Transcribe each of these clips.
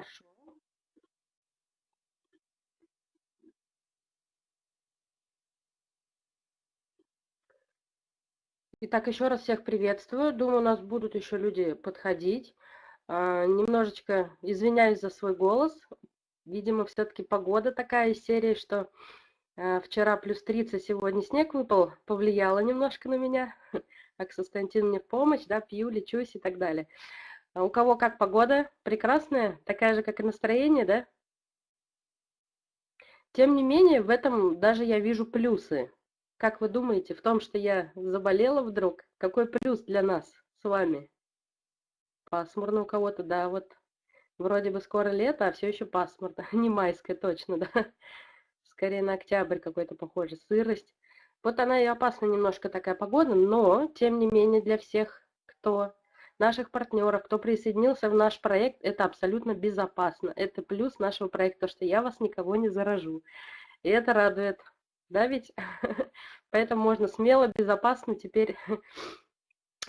Хорошо. Итак, еще раз всех приветствую. Думаю, у нас будут еще люди подходить. А, немножечко извиняюсь за свой голос. Видимо, все-таки погода такая из серии, что а, вчера плюс 30, сегодня снег выпал, повлияло немножко на меня. А Константин мне в помощь, да, пью, лечусь и так далее. А у кого как погода? Прекрасная? Такая же, как и настроение, да? Тем не менее, в этом даже я вижу плюсы. Как вы думаете, в том, что я заболела вдруг, какой плюс для нас с вами? Пасмурно у кого-то, да, вот вроде бы скоро лето, а все еще пасмурно. Не майское точно, да. Скорее на октябрь какой-то похоже, сырость. Вот она и опасна немножко такая погода, но, тем не менее, для всех, кто наших партнеров, кто присоединился в наш проект, это абсолютно безопасно. Это плюс нашего проекта, что я вас никого не заражу. И это радует да ведь? Поэтому можно смело, безопасно теперь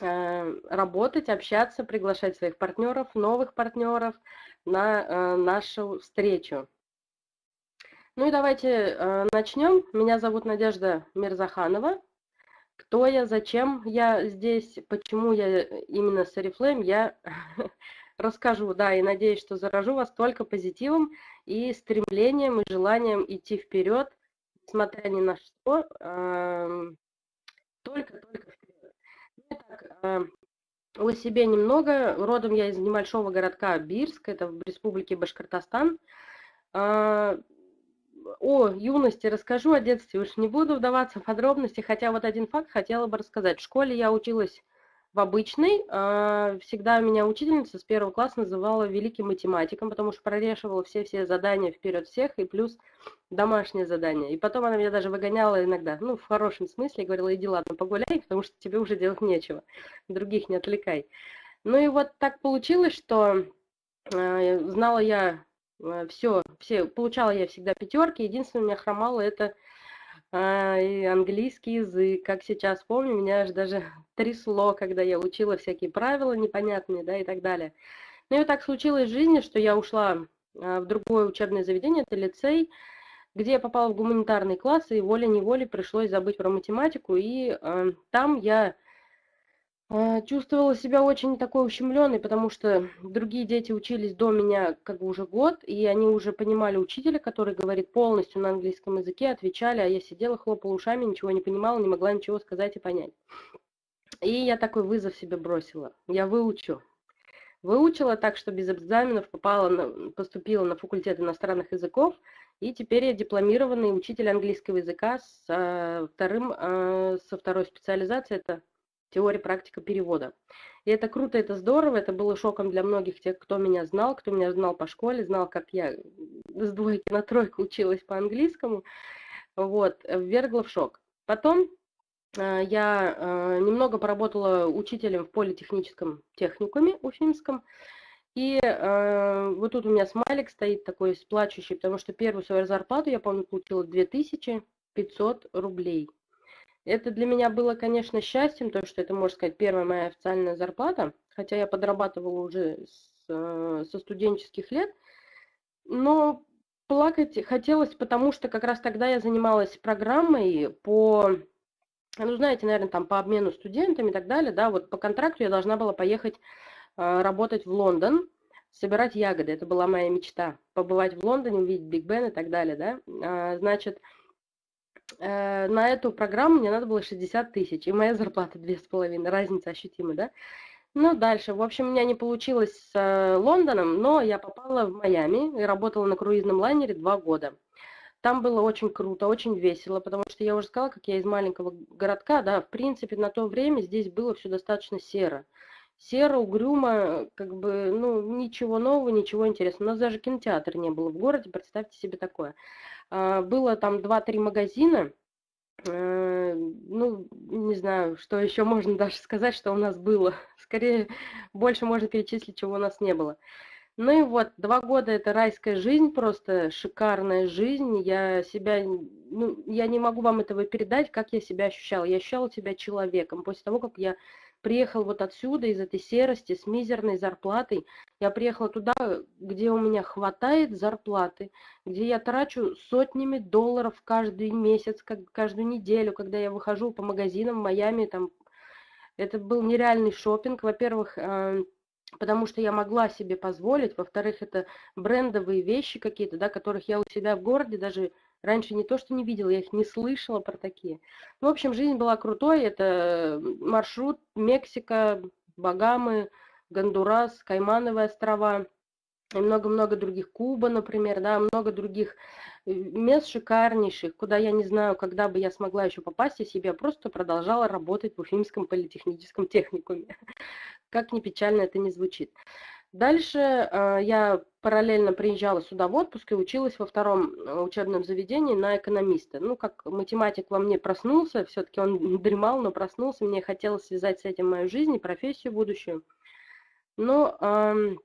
э, работать, общаться, приглашать своих партнеров, новых партнеров на э, нашу встречу. Ну и давайте э, начнем. Меня зовут Надежда Мирзаханова. Кто я, зачем я здесь, почему я именно с Oriflame, я расскажу, да, и надеюсь, что заражу вас только позитивом и стремлением и желанием идти вперед несмотря ни на что, только-только вперед. Итак, ну о себе немного. Родом я из небольшого городка Бирск, это в республике Башкортостан. А, о юности расскажу, о детстве уж не буду вдаваться в подробности, хотя вот один факт хотела бы рассказать. В школе я училась в обычной. А, всегда меня учительница с первого класса называла великим математиком, потому что прорешивала все-все задания вперед всех, и плюс домашнее задание. И потом она меня даже выгоняла иногда, ну, в хорошем смысле, говорила, иди, ладно, погуляй, потому что тебе уже делать нечего, других не отвлекай. Ну и вот так получилось, что э, знала я все, все, получала я всегда пятерки, единственное, у меня хромало это а, и английский язык, как сейчас помню, меня аж даже трясло, когда я учила всякие правила непонятные, да, и так далее. Ну и так случилось в жизни, что я ушла а, в другое учебное заведение, это лицей, где я попала в гуманитарный класс, и волей-неволей пришлось забыть про математику, и э, там я чувствовала себя очень такой ущемленной, потому что другие дети учились до меня как бы уже год, и они уже понимали учителя, который говорит полностью на английском языке, отвечали, а я сидела, хлопала ушами, ничего не понимала, не могла ничего сказать и понять. И я такой вызов себе бросила. Я выучу. Выучила так, что без экзаменов попала на, поступила на факультет иностранных языков, и теперь я дипломированный учитель английского языка с а, вторым, а, со второй специализацией, это теория, практика перевода. И это круто, это здорово, это было шоком для многих тех, кто меня знал, кто меня знал по школе, знал, как я с двойки на тройку училась по английскому. Вот, ввергла в шок. Потом э, я э, немного поработала учителем в политехническом техникуме уфимском. И э, вот тут у меня смайлик стоит такой сплачущий, потому что первую свою зарплату, я помню, получила 2500 рублей. Это для меня было, конечно, счастьем, то, что это, можно сказать, первая моя официальная зарплата, хотя я подрабатывала уже с, э, со студенческих лет, но плакать хотелось, потому что как раз тогда я занималась программой по, ну, знаете, наверное, там по обмену студентами и так далее, да, вот по контракту я должна была поехать э, работать в Лондон, собирать ягоды, это была моя мечта, побывать в Лондоне, увидеть Биг Бен и так далее, да, а, значит, Э, на эту программу мне надо было 60 тысяч, и моя зарплата 2,5, разница ощутимая, да? Ну, дальше. В общем, у меня не получилось с э, Лондоном, но я попала в Майами и работала на круизном лайнере два года. Там было очень круто, очень весело, потому что я уже сказала, как я из маленького городка, да, в принципе, на то время здесь было все достаточно серо. Серо, угрюмо, как бы, ну, ничего нового, ничего интересного. У нас даже кинотеатра не было в городе, представьте себе такое. А, было там 2-3 магазина. Э, ну, не знаю, что еще можно даже сказать, что у нас было. Скорее, больше можно перечислить, чего у нас не было. Ну и вот, два года это райская жизнь, просто шикарная жизнь. Я себя, ну, я не могу вам этого передать, как я себя ощущала. Я ощущала себя человеком. После того, как я приехал вот отсюда, из этой серости, с мизерной зарплатой. Я приехала туда, где у меня хватает зарплаты, где я трачу сотнями долларов каждый месяц, каждую неделю, когда я выхожу по магазинам в Майами. Там, это был нереальный шопинг. Во-первых, э, потому что я могла себе позволить. Во-вторых, это брендовые вещи какие-то, да, которых я у себя в городе даже Раньше не то, что не видела, я их не слышала про такие. Ну, в общем, жизнь была крутой. Это маршрут Мексика, Багамы, Гондурас, Каймановые острова и много-много других. Куба, например, да, много других э, мест шикарнейших, куда я не знаю, когда бы я смогла еще попасть, если бы я просто продолжала работать в Уфимском политехническом техникуме. Как ни печально это не звучит. Дальше э, я параллельно приезжала сюда в отпуск и училась во втором э, учебном заведении на экономиста. Ну, как математик во мне проснулся, все-таки он дремал, но проснулся, мне хотелось связать с этим мою жизнь и профессию будущую. Но э,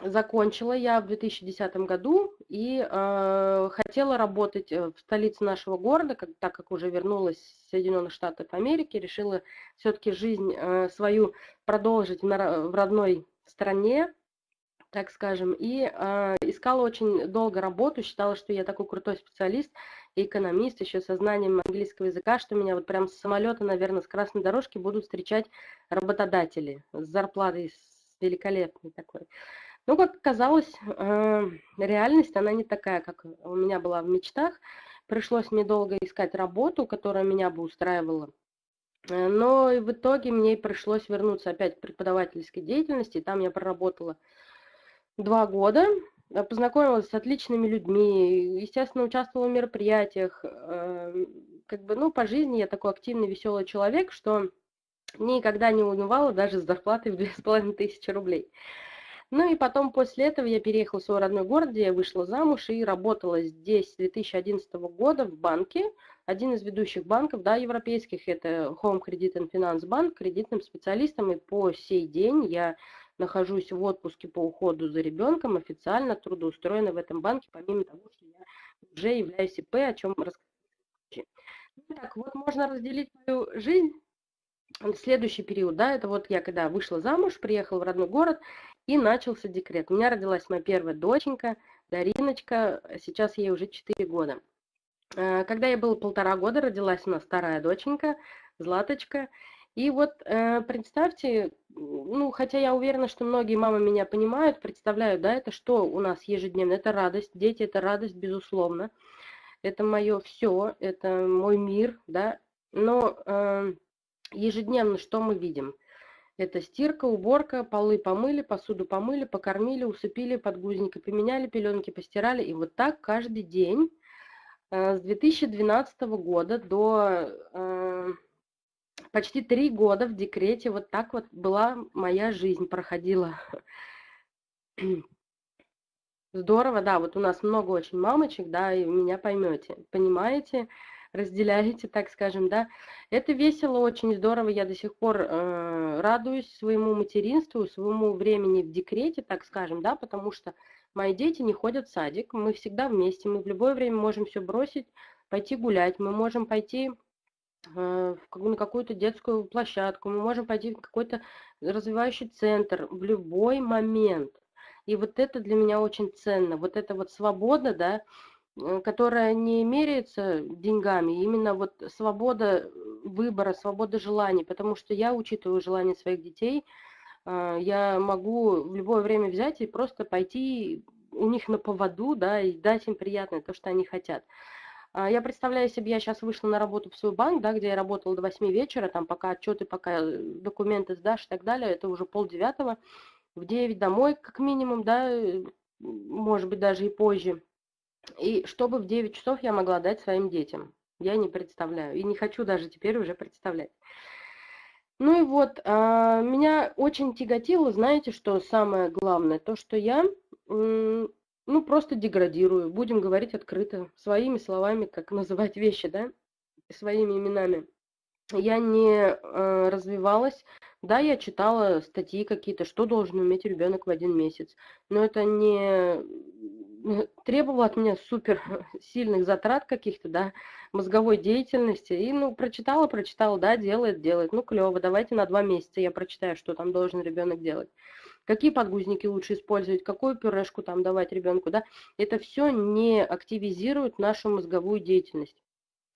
закончила я в 2010 году и э, хотела работать э, в столице нашего города, как, так как уже вернулась в Соединенных Штатов Америки, решила все-таки жизнь э, свою продолжить на, в родной стране, так скажем, и э, искала очень долго работу, считала, что я такой крутой специалист экономист, еще со знанием английского языка, что меня вот прям с самолета, наверное, с красной дорожки будут встречать работодатели с зарплатой великолепной такой. Ну, как оказалось, э, реальность, она не такая, как у меня была в мечтах. Пришлось мне долго искать работу, которая меня бы устраивала. Э, но в итоге мне пришлось вернуться опять к преподавательской деятельности. Там я проработала два года, э, познакомилась с отличными людьми, естественно, участвовала в мероприятиях. Эм, как бы, ну, по жизни я такой активный, веселый человек, что никогда не унывала даже с зарплатой в две с половиной тысячи рублей. Ну и потом после этого я переехала в свой родной город, где я вышла замуж и работала здесь с 2011 года в банке. Один из ведущих банков, да, европейских, это Home Credit and Finance Bank, кредитным специалистом. И по сей день я нахожусь в отпуске по уходу за ребенком, официально трудоустроена в этом банке, помимо того, что я уже являюсь ИП, о чем расскажу. Ну, так, вот можно разделить мою жизнь следующий период, да, это вот я когда вышла замуж, приехала в родной город, и начался декрет. У меня родилась моя первая доченька, Дариночка, сейчас ей уже 4 года. Э, когда я было полтора года, родилась у нас вторая доченька, Златочка, и вот э, представьте, ну, хотя я уверена, что многие мамы меня понимают, представляют, да, это что у нас ежедневно? Это радость, дети – это радость, безусловно. Это мое все, это мой мир, да. Но э, ежедневно что мы видим? Это стирка, уборка, полы помыли, посуду помыли, покормили, усыпили, подгузники поменяли, пеленки постирали. И вот так каждый день э, с 2012 года до э, почти три года в декрете. Вот так вот была моя жизнь проходила. Здорово, да, вот у нас много очень мамочек, да, и меня поймете, понимаете, разделяете, так скажем, да. Это весело, очень здорово, я до сих пор э, радуюсь своему материнству, своему времени в декрете, так скажем, да, потому что мои дети не ходят в садик, мы всегда вместе, мы в любое время можем все бросить, пойти гулять, мы можем пойти на какую-то детскую площадку, мы можем пойти в какой-то развивающий центр в любой момент. И вот это для меня очень ценно. Вот эта вот свобода, да, э, которая не меряется деньгами, именно вот свобода выбора, свобода желаний, потому что я учитываю желания своих детей, э, я могу в любое время взять и просто пойти у них на поводу, да, и дать им приятное то, что они хотят. А, я представляю себе, я сейчас вышла на работу в свой банк, да, где я работала до 8 вечера, там пока отчеты, пока э, документы сдашь и так далее, это уже полдевятого, в 9 домой как минимум, да, э, может быть даже и позже. И чтобы в 9 часов я могла дать своим детям, я не представляю, и не хочу даже теперь уже представлять. Ну и вот, а, меня очень тяготило, знаете, что самое главное, то, что я ну, просто деградирую, будем говорить открыто, своими словами, как называть вещи, да, своими именами. Я не э, развивалась Да, я читала статьи какие-то, что должен уметь ребенок в один месяц, но это не требовало от меня супер сильных затрат каких-то, да, мозговой деятельности. И, ну, прочитала, прочитала, да, делает, делает. Ну, клево, давайте на два месяца я прочитаю, что там должен ребенок делать. Какие подгузники лучше использовать, какую пюрешку там давать ребенку, да. Это все не активизирует нашу мозговую деятельность.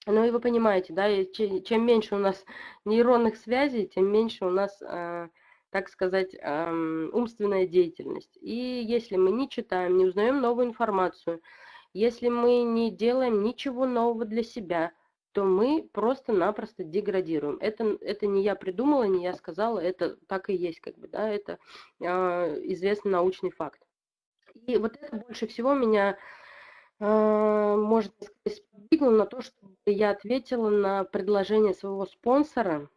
Ну и вы понимаете, да, чем меньше у нас нейронных связей, тем меньше у нас, э, так сказать, э, умственная деятельность. И если мы не читаем, не узнаем новую информацию, если мы не делаем ничего нового для себя, то мы просто-напросто деградируем. Это, это не я придумала, не я сказала, это так и есть, как бы, да, это э, известный научный факт. И вот это больше всего меня а, можно сказать, сподвигло на то, чтобы я ответила на предложение своего спонсора.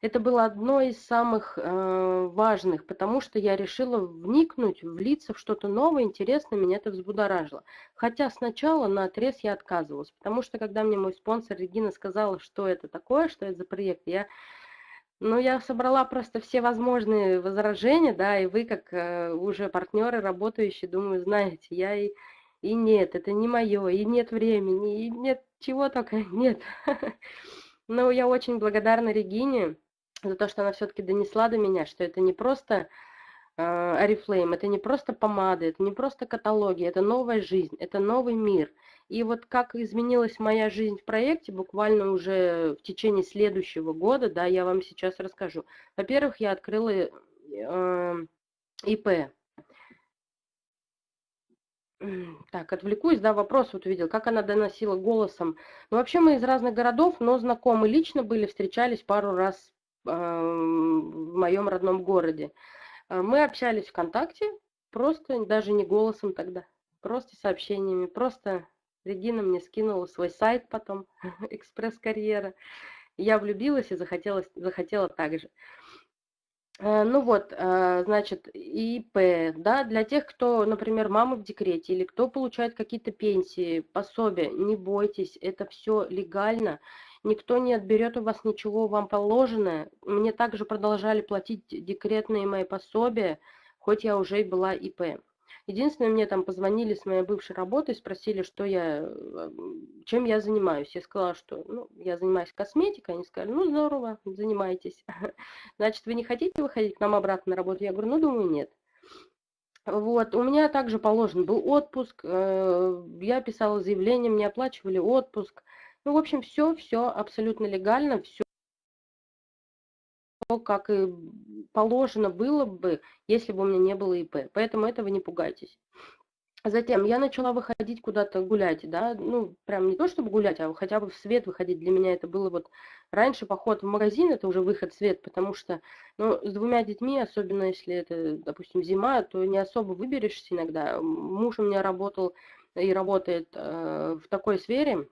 Это было одно из самых э, важных, потому что я решила вникнуть, влиться в что-то новое, интересное, меня это взбудоражило. Хотя сначала на отрез я отказывалась, потому что когда мне мой спонсор Регина сказала, что это такое, что это за проект, я ну, я собрала просто все возможные возражения, да, и вы, как э, уже партнеры, работающие, думаю, знаете, я и и нет, это не мое, и нет времени, и нет чего только нет. Но я очень благодарна Регине за то, что она все-таки донесла до меня, что это не просто Арифлейм, это не просто помады, это не просто каталоги, это новая жизнь, это новый мир. И вот как изменилась моя жизнь в проекте, буквально уже в течение следующего года, да, я вам сейчас расскажу. Во-первых, я открыла э, ИП, так, отвлекусь, да, вопрос вот увидел, как она доносила голосом. Ну, вообще мы из разных городов, но знакомы лично были, встречались пару раз э, в моем родном городе. А, мы общались ВКонтакте, просто даже не голосом тогда, просто сообщениями, просто Регина мне скинула свой сайт потом, экспресс-карьера. Я влюбилась и захотела, захотела так же. Э, ну вот, э, значит, ИП, да, для тех, кто, например, мамы в декрете или кто получает какие-то пенсии, пособия, не бойтесь, это все легально, никто не отберет у вас ничего вам положенное. Мне также продолжали платить декретные мои пособия, хоть я уже и была ИП. Единственное, мне там позвонили с моей бывшей работы, спросили, что я, э, чем я занимаюсь. Я сказала, что ну, я занимаюсь косметикой. Они сказали, ну здорово, занимайтесь. Значит, вы не хотите выходить к нам обратно на работу? Я говорю, ну думаю, нет. Вот, у меня также положен был отпуск, э, я писала заявление, мне оплачивали отпуск. Ну, в общем, все, все абсолютно легально, все как и положено было бы, если бы у меня не было ИП. Поэтому этого не пугайтесь. Затем я начала выходить куда-то гулять, да, ну, прям не то чтобы гулять, а хотя бы в свет выходить. Для меня это было вот раньше поход в магазин, это уже выход в свет, потому что, ну, с двумя детьми, особенно если это, допустим, зима, то не особо выберешься иногда. Муж у меня работал и работает э, в такой сфере,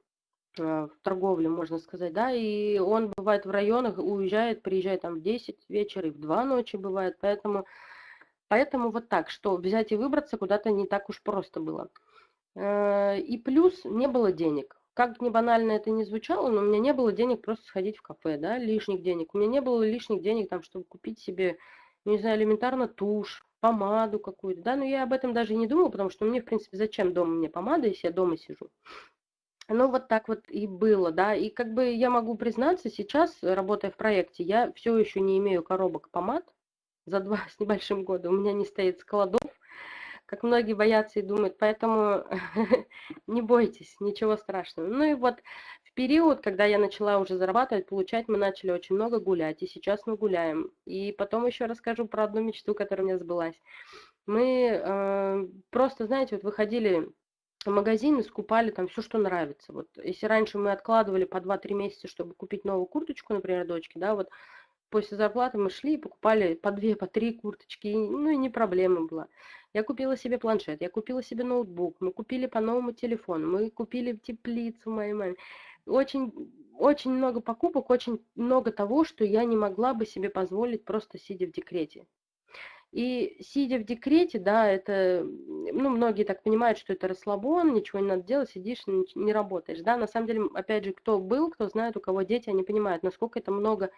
в торговле, можно сказать, да, и он бывает в районах, уезжает, приезжает там в 10 вечера и в 2 ночи бывает, поэтому, поэтому вот так, что взять и выбраться куда-то не так уж просто было. Э, и плюс не было денег. Как не банально это не звучало, но у меня не было денег просто сходить в кафе, да, лишних денег. У меня не было лишних денег там, чтобы купить себе, не знаю, элементарно тушь, помаду какую-то, да, но я об этом даже не думала, потому что мне, в принципе, зачем дома мне помада, если я дома сижу. Ну, вот так вот и было, да. И как бы я могу признаться, сейчас, работая в проекте, я все еще не имею коробок помад за два с небольшим года. У меня не стоит складов, как многие боятся и думают. Поэтому не бойтесь, ничего страшного. Ну и вот в период, когда я начала уже зарабатывать, получать, мы начали очень много гулять. И сейчас мы гуляем. И потом еще расскажу про одну мечту, которая у меня сбылась. Мы э, просто, знаете, вот выходили в магазин и скупали там все, что нравится. Вот если раньше мы откладывали по 2-3 месяца, чтобы купить новую курточку, например, дочке, да, вот после зарплаты мы шли и покупали по 2, по 3 курточки, ну и не проблема была. Я купила себе планшет, я купила себе ноутбук, мы купили по новому телефону, мы купили теплицу моей маме. Очень, очень много покупок, очень много того, что я не могла бы себе позволить просто сидя в декрете. И сидя в декрете, да, это, ну, многие так понимают, что это расслабон, ничего не надо делать, сидишь, не работаешь, да, на самом деле, опять же, кто был, кто знает, у кого дети, они понимают, насколько это много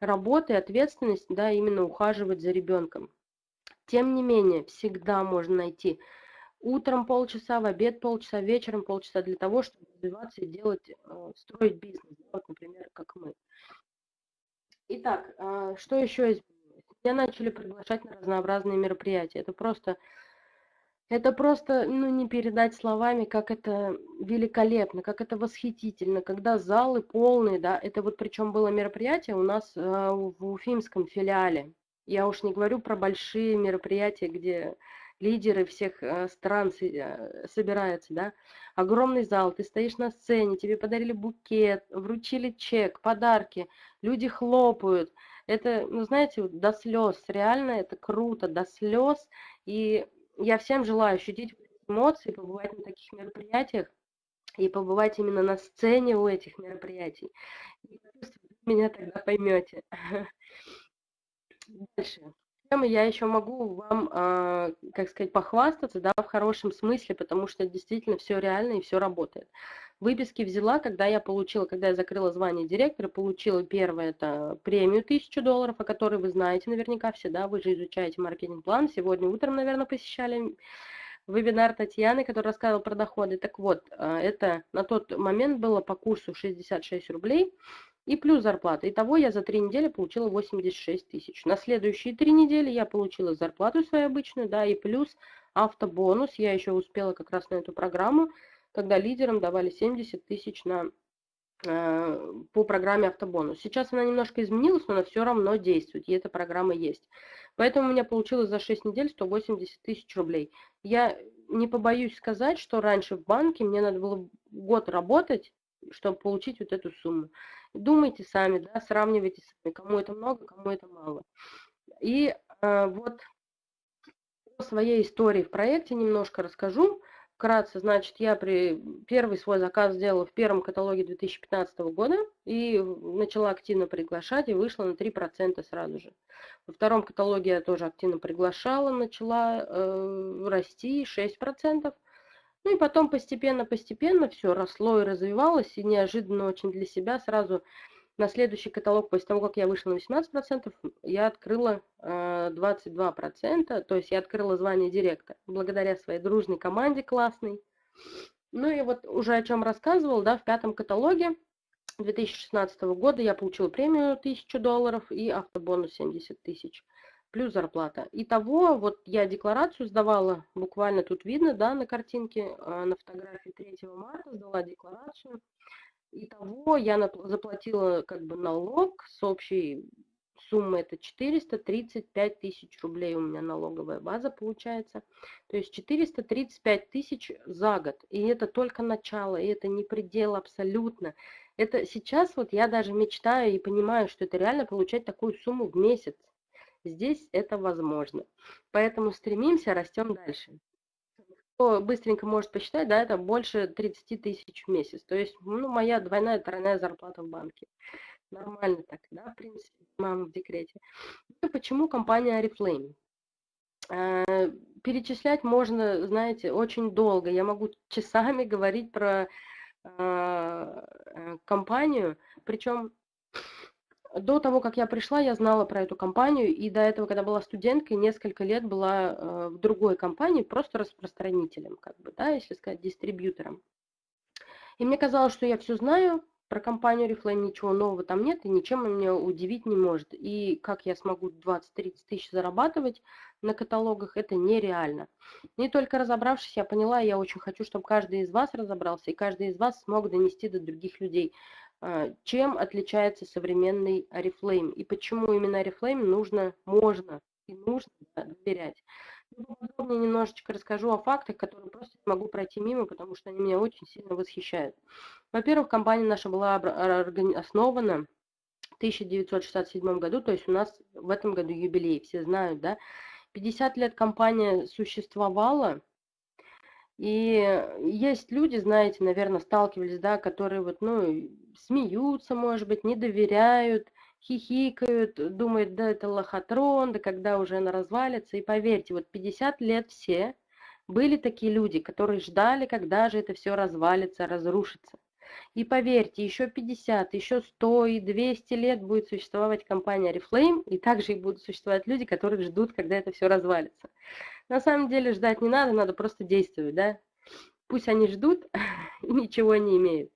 работа и ответственность, да, именно ухаживать за ребенком. Тем не менее, всегда можно найти утром полчаса, в обед полчаса, вечером полчаса для того, чтобы развиваться и делать, э, строить бизнес, вот, например, как мы. Итак, а, что еще изменилось? Меня начали приглашать на разнообразные мероприятия. Это просто, это просто, ну, не передать словами, как это великолепно, как это восхитительно, когда залы полные, да, это вот причем было мероприятие у нас а, в Уфимском филиале. Я уж не говорю про большие мероприятия, где лидеры всех э, стран э, собираются, да, огромный зал, ты стоишь на сцене, тебе подарили букет, вручили чек, подарки, люди хлопают. Это, ну, знаете, до слез, реально это круто, до слез. И я всем желаю ощутить эмоции, побывать на таких мероприятиях и побывать именно на сцене у этих мероприятий. Вы меня тогда поймете. Дальше я еще могу вам, а, как сказать, похвастаться, да, в хорошем смысле, потому что действительно все реально и все работает. Выписки взяла, когда я получила, когда я закрыла звание директора, получила первое, это премию 1000 долларов, о которой вы знаете наверняка все, да, вы же изучаете маркетинг-план. Сегодня утром, наверное, посещали вебинар Татьяны, которая рассказывала про доходы. Так вот, а, это на тот момент было по курсу 66 рублей и плюс зарплата. Итого я за три недели получила 86 тысяч. На следующие три недели я получила зарплату свою обычную, да, и плюс автобонус. Я еще успела как раз на эту программу, когда лидерам давали 70 тысяч на, э, по программе автобонус. Сейчас она немножко изменилась, но она все равно действует, и эта программа есть. Поэтому у меня получилось за 6 недель 180 тысяч рублей. Я не побоюсь сказать, что раньше в банке мне надо было год работать, чтобы получить вот эту сумму. Думайте сами, да, сравнивайте сами, кому это много, кому это мало. И э, вот о своей истории в проекте немножко расскажу. Вкратце, значит, я при первый свой заказ сделала в первом каталоге 2015 года и начала активно приглашать и вышла на 3% сразу же. Во втором каталоге я тоже активно приглашала, начала э, расти 6%. Ну и потом постепенно-постепенно все росло и развивалось, и неожиданно очень для себя сразу на следующий каталог, после того, как я вышла на 18%, я открыла э, 22%, то есть я открыла звание директора, благодаря своей дружной команде классной. Ну и вот уже о чем рассказывал, да, в пятом каталоге 2016 года я получила премию 1000 долларов и автобонус 70 тысяч плюс зарплата. Итого, вот я декларацию сдавала, буквально тут видно, да, на картинке, а, на фотографии 3 марта сдала декларацию. Итого я заплатила как бы налог с общей суммы это 435 тысяч рублей у меня налоговая база получается. То есть 435 тысяч за год. И это только начало, и это не предел абсолютно. Это сейчас вот я даже мечтаю и понимаю, что это реально получать такую сумму в месяц. Здесь это возможно. Поэтому стремимся, растем дальше. Быстренько может посчитать, да, это больше 30 тысяч в месяц. То есть, ну, моя двойная, тройная зарплата в банке. Нормально так, да, в принципе, мама в декрете. И почему компания Oriflame? Э, перечислять можно, знаете, очень долго. Я могу часами говорить про э, э, компанию, причем до того, как я пришла, я знала про эту компанию, и до этого, когда была студенткой, несколько лет была э, в другой компании, просто распространителем, как бы, да, если сказать, дистрибьютором. И мне казалось, что я все знаю про компанию Reflame, ничего нового там нет, и ничем он меня удивить не может. И как я смогу 20-30 тысяч зарабатывать на каталогах, это нереально. Не только разобравшись, я поняла, я очень хочу, чтобы каждый из вас разобрался, и каждый из вас смог донести до других людей чем отличается современный Oriflame и почему именно Oriflame нужно, можно и нужно доверять. Ну, подробнее немножечко расскажу о фактах, которые просто не могу пройти мимо, потому что они меня очень сильно восхищают. Во-первых, компания наша была основана в 1967 году, то есть у нас в этом году юбилей, все знают, да. 50 лет компания существовала, и есть люди, знаете, наверное, сталкивались, да, которые вот, ну, смеются, может быть, не доверяют, хихикают, думают, да, это лохотрон, да когда уже она развалится. И поверьте, вот 50 лет все были такие люди, которые ждали, когда же это все развалится, разрушится. И поверьте, еще 50, еще 100 и 200 лет будет существовать компания Reflame, и также и будут существовать люди, которые ждут, когда это все развалится. На самом деле ждать не надо, надо просто действовать, да. Пусть они ждут и ничего не имеют.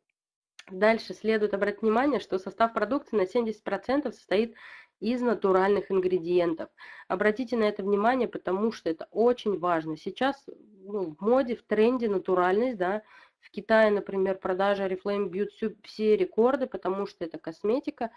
Дальше следует обратить внимание, что состав продукции на 70% состоит из натуральных ингредиентов. Обратите на это внимание, потому что это очень важно. Сейчас ну, в моде, в тренде натуральность, да, в Китае, например, продажи Oriflame бьют все рекорды, потому что это косметика,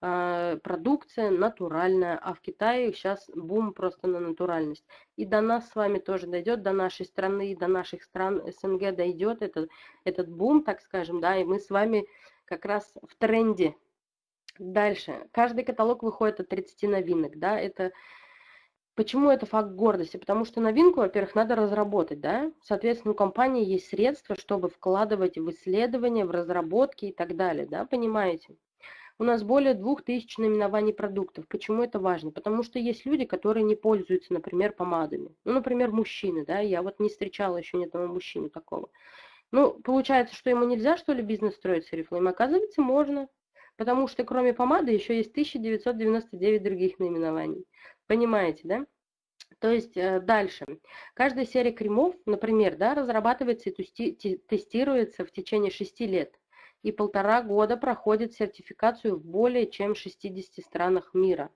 продукция натуральная, а в Китае сейчас бум просто на натуральность. И до нас с вами тоже дойдет, до нашей страны, до наших стран СНГ дойдет этот, этот бум, так скажем, да, и мы с вами как раз в тренде. Дальше. Каждый каталог выходит от 30 новинок, да, это... Почему это факт гордости? Потому что новинку, во-первых, надо разработать, да, соответственно, у компании есть средства, чтобы вкладывать в исследования, в разработки и так далее, да, понимаете? У нас более 2000 наименований продуктов. Почему это важно? Потому что есть люди, которые не пользуются, например, помадами. Ну, например, мужчины, да, я вот не встречала еще ни одного мужчины такого. Ну, получается, что ему нельзя, что ли, бизнес строить с Oriflame? Оказывается, можно. Потому что кроме помады еще есть 1999 других наименований. Понимаете, да? То есть э, дальше. Каждая серия кремов, например, да, разрабатывается и тестируется в течение 6 лет и полтора года проходит сертификацию в более чем 60 странах мира.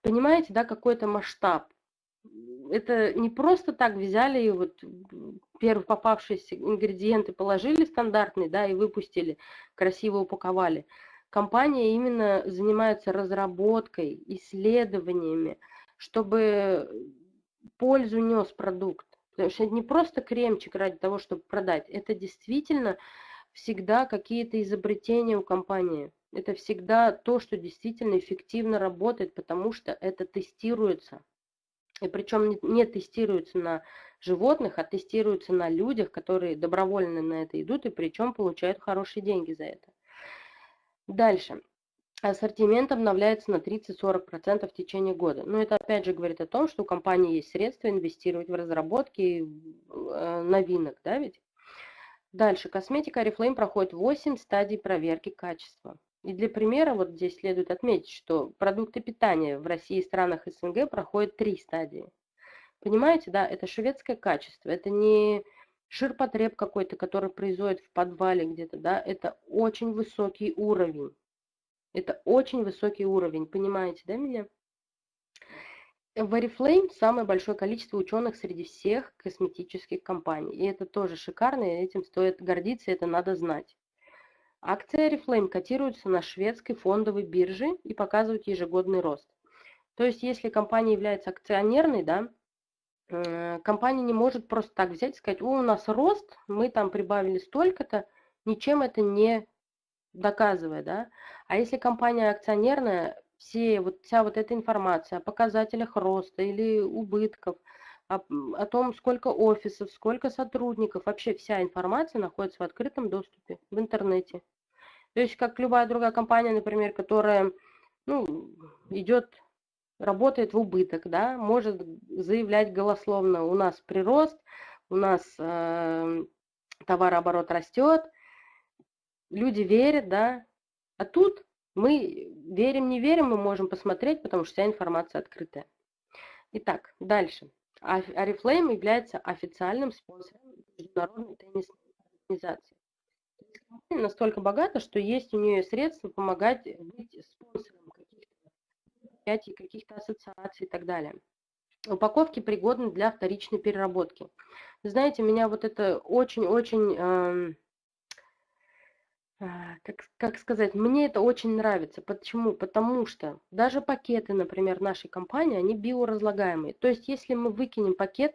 Понимаете, да, какой-то масштаб. Это не просто так взяли и вот первые попавшиеся ингредиенты положили стандартные, да, и выпустили, красиво упаковали. Компания именно занимается разработкой, исследованиями, чтобы пользу нес продукт. Потому что это не просто кремчик ради того, чтобы продать. Это действительно всегда какие-то изобретения у компании. Это всегда то, что действительно эффективно работает, потому что это тестируется. И причем не тестируется на животных, а тестируется на людях, которые добровольно на это идут и причем получают хорошие деньги за это. Дальше. Ассортимент обновляется на 30-40% в течение года. Но это опять же говорит о том, что у компании есть средства инвестировать в разработки э, новинок, да ведь? Дальше. Косметика Oriflame проходит 8 стадий проверки качества. И для примера, вот здесь следует отметить, что продукты питания в России и странах СНГ проходят три стадии. Понимаете, да, это шведское качество, это не ширпотреб какой-то, который производит в подвале где-то, да, это очень высокий уровень. Это очень высокий уровень, понимаете, да, меня? В Oriflame самое большое количество ученых среди всех косметических компаний. И это тоже шикарно, и этим стоит гордиться, это надо знать. Акции Oriflame котируются на шведской фондовой бирже и показывают ежегодный рост. То есть, если компания является акционерной, да, э, компания не может просто так взять и сказать, о, у нас рост, мы там прибавили столько-то, ничем это не доказывая, да. А если компания акционерная, все, вот, вся вот эта информация о показателях роста или убытков, о, о том, сколько офисов, сколько сотрудников, вообще вся информация находится в открытом доступе в интернете. То есть, как любая другая компания, например, которая ну, идет, работает в убыток, да, может заявлять голословно, у нас прирост, у нас э, товарооборот растет, люди верят, да, а тут мы верим, не верим, мы можем посмотреть, потому что вся информация открытая. Итак, дальше. Арифлейм является официальным спонсором международной теннисной организации. Компания настолько богата, что есть у нее средства помогать быть спонсором каких-то мероприятий, каких-то ассоциаций и так далее. Упаковки пригодны для вторичной переработки. Знаете, меня вот это очень-очень э, а, как как сказать, мне это очень нравится. Почему? Потому что даже пакеты, например, нашей компании, они биоразлагаемые. То есть, если мы выкинем пакет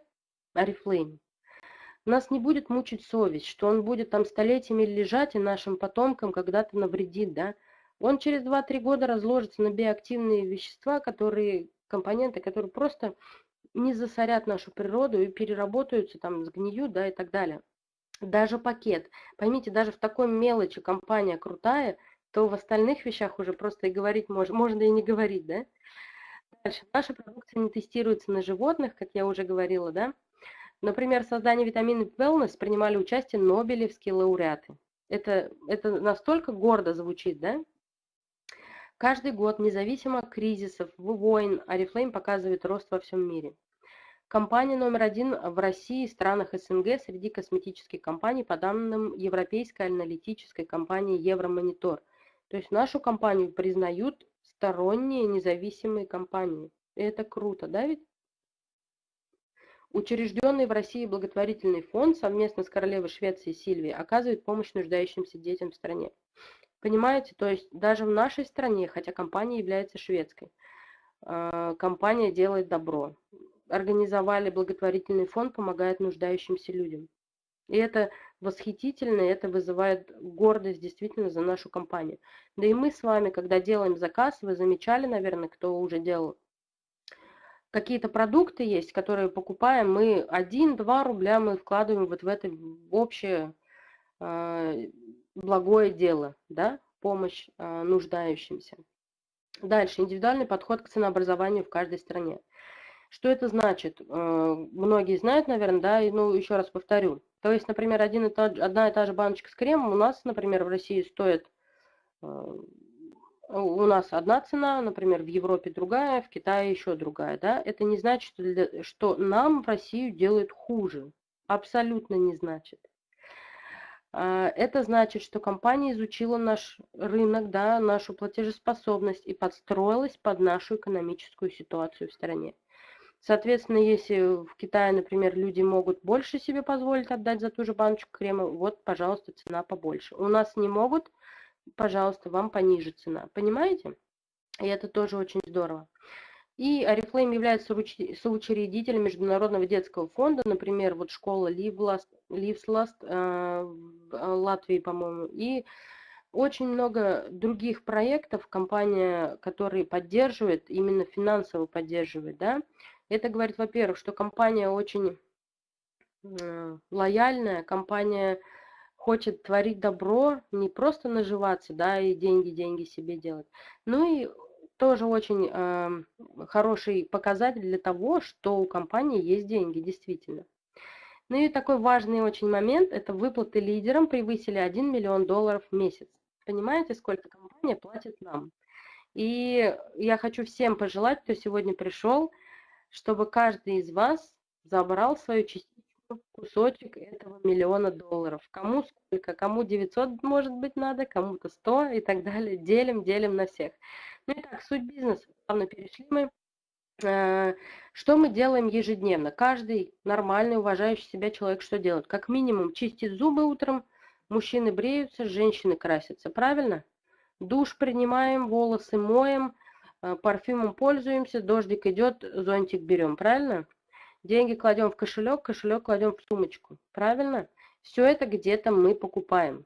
Oriflame, нас не будет мучить совесть, что он будет там столетиями лежать и нашим потомкам когда-то навредит, да. Он через 2-3 года разложится на биоактивные вещества, которые, компоненты, которые просто не засорят нашу природу и переработаются, там, сгниют, да, и так далее даже пакет. Поймите, даже в такой мелочи компания крутая, то в остальных вещах уже просто и говорить можно, можно и не говорить, да? Дальше. Наша продукция не тестируется на животных, как я уже говорила, да? Например, в создании витаминов Wellness принимали участие нобелевские лауреаты. Это, это настолько гордо звучит, да? Каждый год, независимо от кризисов, войн, Арифлейм показывает рост во всем мире. Компания номер один в России и странах СНГ среди косметических компаний по данным европейской аналитической компании Евромонитор. То есть нашу компанию признают сторонние независимые компании. И это круто, да ведь? Учрежденный в России благотворительный фонд совместно с королевой Швеции Сильвией оказывает помощь нуждающимся детям в стране. Понимаете, то есть даже в нашей стране, хотя компания является шведской, а, компания делает добро организовали благотворительный фонд, помогает нуждающимся людям. И это восхитительно, и это вызывает гордость действительно за нашу компанию. Да и мы с вами, когда делаем заказ, вы замечали, наверное, кто уже делал, какие-то продукты есть, которые покупаем, мы 1-2 рубля мы вкладываем вот в это общее э, благое дело, да, помощь э, нуждающимся. Дальше, индивидуальный подход к ценообразованию в каждой стране. Что это значит? Э, многие знают, наверное, да, и, ну, еще раз повторю. То есть, например, один и тот, одна и та же баночка с кремом у нас, например, в России стоит, э, у нас одна цена, например, в Европе другая, в Китае еще другая, да. Это не значит, что нам в Россию делают хуже. Абсолютно не значит. А, это значит, что компания изучила наш рынок, да, нашу платежеспособность и подстроилась под нашу экономическую ситуацию в стране. Соответственно, если в Китае, например, люди могут больше себе позволить отдать за ту же баночку крема, вот, пожалуйста, цена побольше. У нас не могут, пожалуйста, вам пониже цена. Понимаете? И это тоже очень здорово. И Арифлейм является соучредителем Международного детского фонда, например, вот школа Ливласт, Ливсласт э, э, Латвии, по-моему, и очень много других проектов компания, которые поддерживает, именно финансово поддерживает, да, это говорит, во-первых, что компания очень э, лояльная, компания хочет творить добро, не просто наживаться, да, и деньги, деньги себе делать. Ну и тоже очень э, хороший показатель для того, что у компании есть деньги, действительно. Ну и такой важный очень момент, это выплаты лидерам превысили 1 миллион долларов в месяц. Понимаете, сколько компания платит нам? И я хочу всем пожелать, кто сегодня пришел, чтобы каждый из вас забрал свою частичку, кусочек этого миллиона долларов. Кому сколько, кому 900 может быть надо, кому-то 100 и так далее. Делим, делим на всех. Ну и так, суть бизнеса. Плавно перешли мы. Э, что мы делаем ежедневно? Каждый нормальный, уважающий себя человек что делает? Как минимум чистит зубы утром, мужчины бреются, женщины красятся. Правильно? Душ принимаем, волосы моем, парфюмом пользуемся, дождик идет, зонтик берем, правильно? Деньги кладем в кошелек, кошелек кладем в сумочку, правильно? Все это где-то мы покупаем.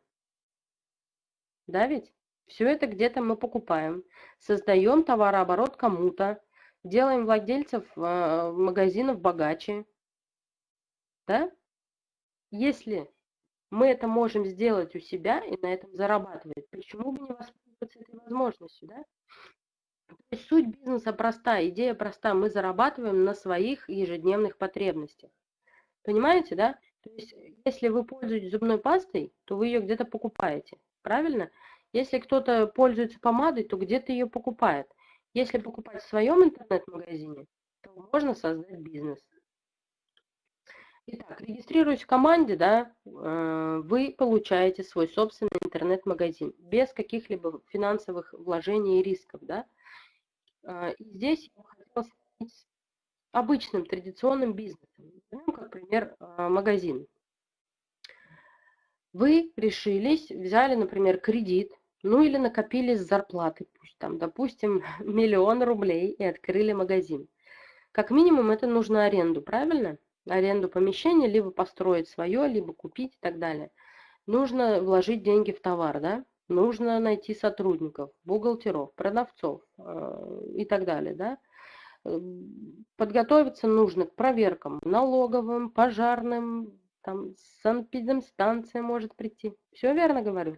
Да ведь? Все это где-то мы покупаем. Создаем товарооборот кому-то, делаем владельцев э, магазинов богаче. Да? Если мы это можем сделать у себя и на этом зарабатывать, почему бы не воспользоваться этой возможностью, да? Суть бизнеса проста, идея проста. Мы зарабатываем на своих ежедневных потребностях. Понимаете, да? То есть если вы пользуетесь зубной пастой, то вы ее где-то покупаете. Правильно? Если кто-то пользуется помадой, то где-то ее покупает. Если покупать в своем интернет-магазине, то можно создать бизнес. Итак, регистрируясь в команде, да, э, вы получаете свой собственный интернет-магазин без каких-либо финансовых вложений и рисков. Да? А, и здесь я хотела сравнить с обычным традиционным бизнесом. Возьмем, как пример, а, магазин. Вы решились, взяли, например, кредит, ну или накопили с зарплаты, пусть там, допустим, миллион рублей и открыли магазин. Как минимум это нужно аренду, правильно? Аренду помещения, либо построить свое, либо купить и так далее. Нужно вложить деньги в товар, да? нужно найти сотрудников, бухгалтеров, продавцов э, и так далее. Да? Эм, подготовиться нужно к проверкам налоговым, пожарным, там санэпидемстанция может прийти. Все верно говорю?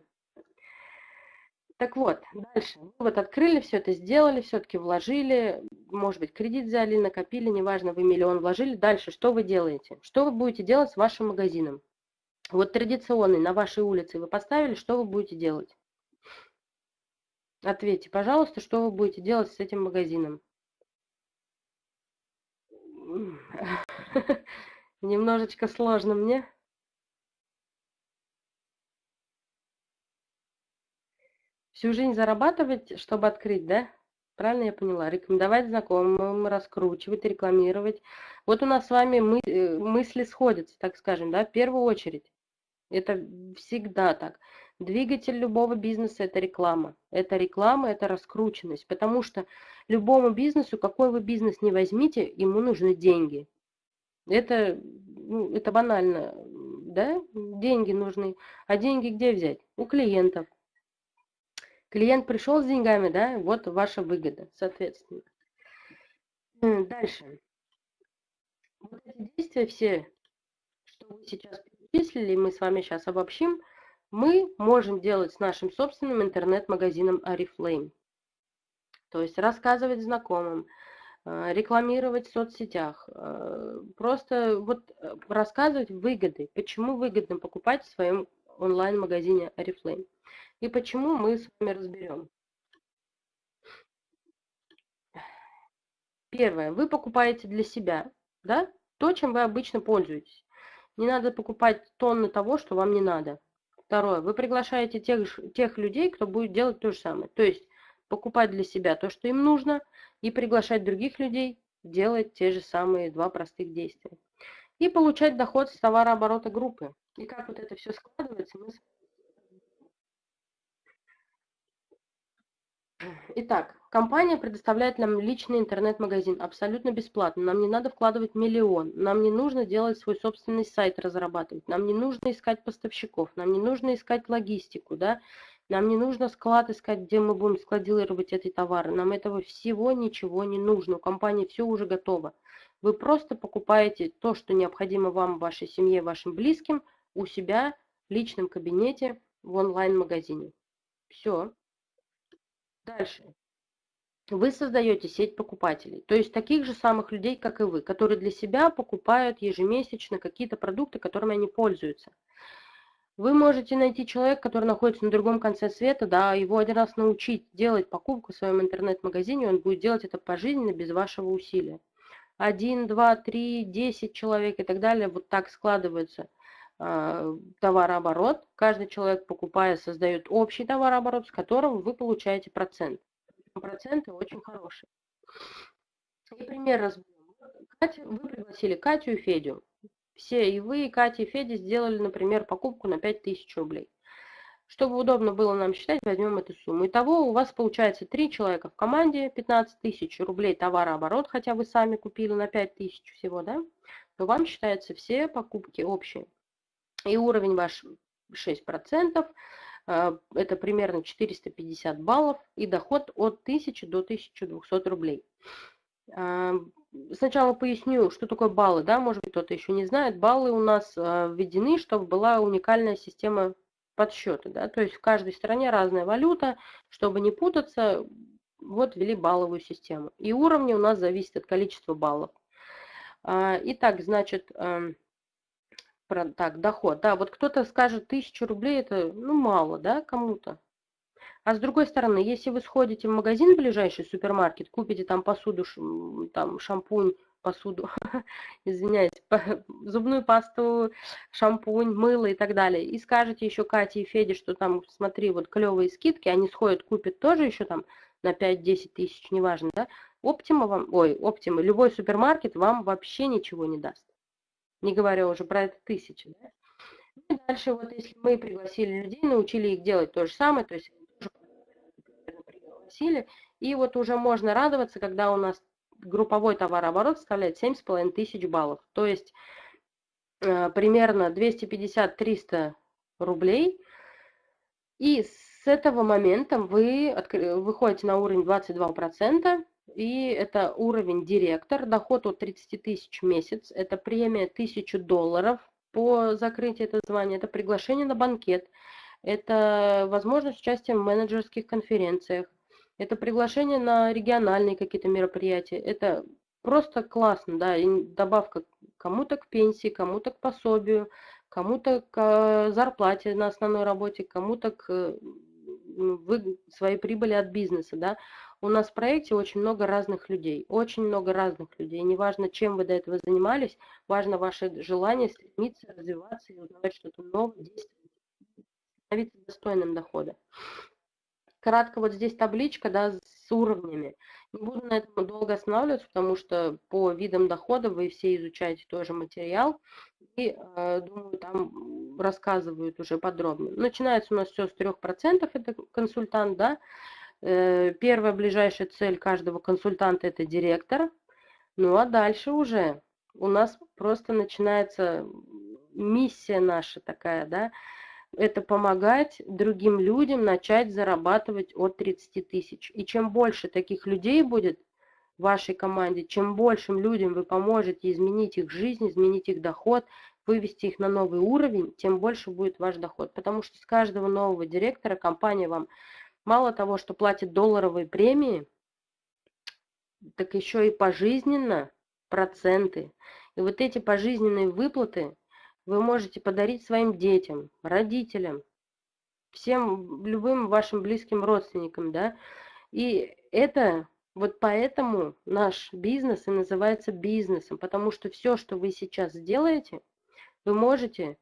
Так вот, дальше. Вы вот открыли все это, сделали, все-таки вложили, может быть, кредит взяли, накопили, неважно, вы миллион вложили. Дальше что вы делаете? Что вы будете делать с вашим магазином? Вот традиционный на вашей улице вы поставили, что вы будете делать? Ответьте, пожалуйста, что вы будете делать с этим магазином? Немножечко сложно мне. Всю жизнь зарабатывать, чтобы открыть, да? Правильно я поняла? Рекомендовать знакомым, раскручивать, рекламировать. Вот у нас с вами мы, э, мысли сходятся, так скажем, да, в первую очередь. Это всегда так. Двигатель любого бизнеса– это реклама. Это реклама, это раскрученность. Потому что любому бизнесу, какой вы бизнес не возьмите, ему нужны деньги. Это, ну, это банально, да? Деньги нужны. А деньги где взять? У клиентов. Клиент пришел с деньгами, да? Вот ваша выгода, соответственно. Дальше. Вот эти действия все, что вы сейчас перечислили, мы с вами сейчас обобщим, мы можем делать с нашим собственным интернет-магазином Oriflame. То есть рассказывать знакомым, э, рекламировать в соцсетях, э, просто вот э, рассказывать выгоды, почему выгодно покупать в своем онлайн-магазине Oriflame. И почему мы с вами разберем. Первое. Вы покупаете для себя да, то, чем вы обычно пользуетесь. Не надо покупать тонны того, что вам не надо. Второе. Вы приглашаете тех, тех людей, кто будет делать то же самое. То есть покупать для себя то, что им нужно, и приглашать других людей делать те же самые два простых действия. И получать доход с товарооборота группы. И как вот это все складывается, мы Итак, компания предоставляет нам личный интернет-магазин абсолютно бесплатно. Нам не надо вкладывать миллион. Нам не нужно делать свой собственный сайт, разрабатывать. Нам не нужно искать поставщиков. Нам не нужно искать логистику. Да? Нам не нужно склад искать, где мы будем складировать эти товары. Нам этого всего ничего не нужно. У компании все уже готово. Вы просто покупаете то, что необходимо вам, вашей семье, вашим близким, у себя в личном кабинете в онлайн-магазине. Все. Дальше. Вы создаете сеть покупателей, то есть таких же самых людей, как и вы, которые для себя покупают ежемесячно какие-то продукты, которыми они пользуются. Вы можете найти человека, который находится на другом конце света, да, его один раз научить делать покупку в своем интернет-магазине, он будет делать это пожизненно, без вашего усилия. Один, два, три, десять человек и так далее, вот так складывается товарооборот. Каждый человек, покупая, создает общий товарооборот, с которого вы получаете процент. Проценты очень хорошие. И пример разберем. Вы пригласили Катю и Федю. Все, и вы, и Катя, и Федя сделали, например, покупку на 5000 рублей. Чтобы удобно было нам считать, возьмем эту сумму. Итого у вас получается 3 человека в команде, 15 тысяч рублей товарооборот, хотя вы сами купили на 5 тысяч всего, да? То вам считаются все покупки общие и уровень ваш 6%, а, это примерно 450 баллов, и доход от 1000 до 1200 рублей. А, сначала поясню, что такое баллы, да, может быть, кто-то еще не знает. Баллы у нас а, введены, чтобы была уникальная система подсчета, да, то есть в каждой стране разная валюта, чтобы не путаться, вот ввели балловую систему. И уровни у нас зависят от количества баллов. Итак, значит, про, так, доход. Да, вот кто-то скажет, тысячу рублей это, ну, мало, да, кому-то. А с другой стороны, если вы сходите в магазин ближайший, супермаркет, купите там посуду, там шампунь, посуду, извиняюсь, зубную пасту, шампунь, мыло и так далее, и скажете еще Кате и Феде, что там, смотри, вот клевые скидки, они сходят, купят тоже еще там на 5-10 тысяч, неважно, да, Оптима вам, ой, Оптима, любой супермаркет вам вообще ничего не даст не говоря уже про это тысячи. Да? Ну и дальше вот если мы пригласили людей, научили их делать то же самое, то есть пригласили, и вот уже можно радоваться, когда у нас групповой товарооборот составляет 7,5 тысяч баллов. То есть э, примерно 250-300 рублей. И с этого момента вы выходите на уровень 22%, и это уровень директор, доход от 30 тысяч в месяц, это премия 1000 долларов по закрытию этого звания, это приглашение на банкет, это возможность участия в менеджерских конференциях, это приглашение на региональные какие-то мероприятия, это просто классно, да, и добавка кому-то к пенсии, кому-то к пособию, кому-то к зарплате на основной работе, кому-то к вы, своей прибыли от бизнеса, да. У нас в проекте очень много разных людей, очень много разных людей. Неважно, чем вы до этого занимались, важно ваше желание стремиться, развиваться и узнавать что-то новое, действовать, становиться достойным дохода. Кратко вот здесь табличка, да, с уровнями. Не буду на этом долго останавливаться, потому что по видам дохода вы все изучаете тоже материал. И, э, думаю, там рассказывают уже подробно. Начинается у нас все с 3%, это консультант, да. Э, первая ближайшая цель каждого консультанта – это директор. Ну а дальше уже у нас просто начинается миссия наша такая, да, это помогать другим людям начать зарабатывать от 30 тысяч. И чем больше таких людей будет в вашей команде, чем большим людям вы поможете изменить их жизнь, изменить их доход, вывести их на новый уровень, тем больше будет ваш доход. Потому что с каждого нового директора компания вам мало того, что платит долларовые премии, так еще и пожизненно проценты. И вот эти пожизненные выплаты вы можете подарить своим детям, родителям, всем любым вашим близким родственникам, да. И это вот поэтому наш бизнес и называется бизнесом, потому что все, что вы сейчас сделаете, вы можете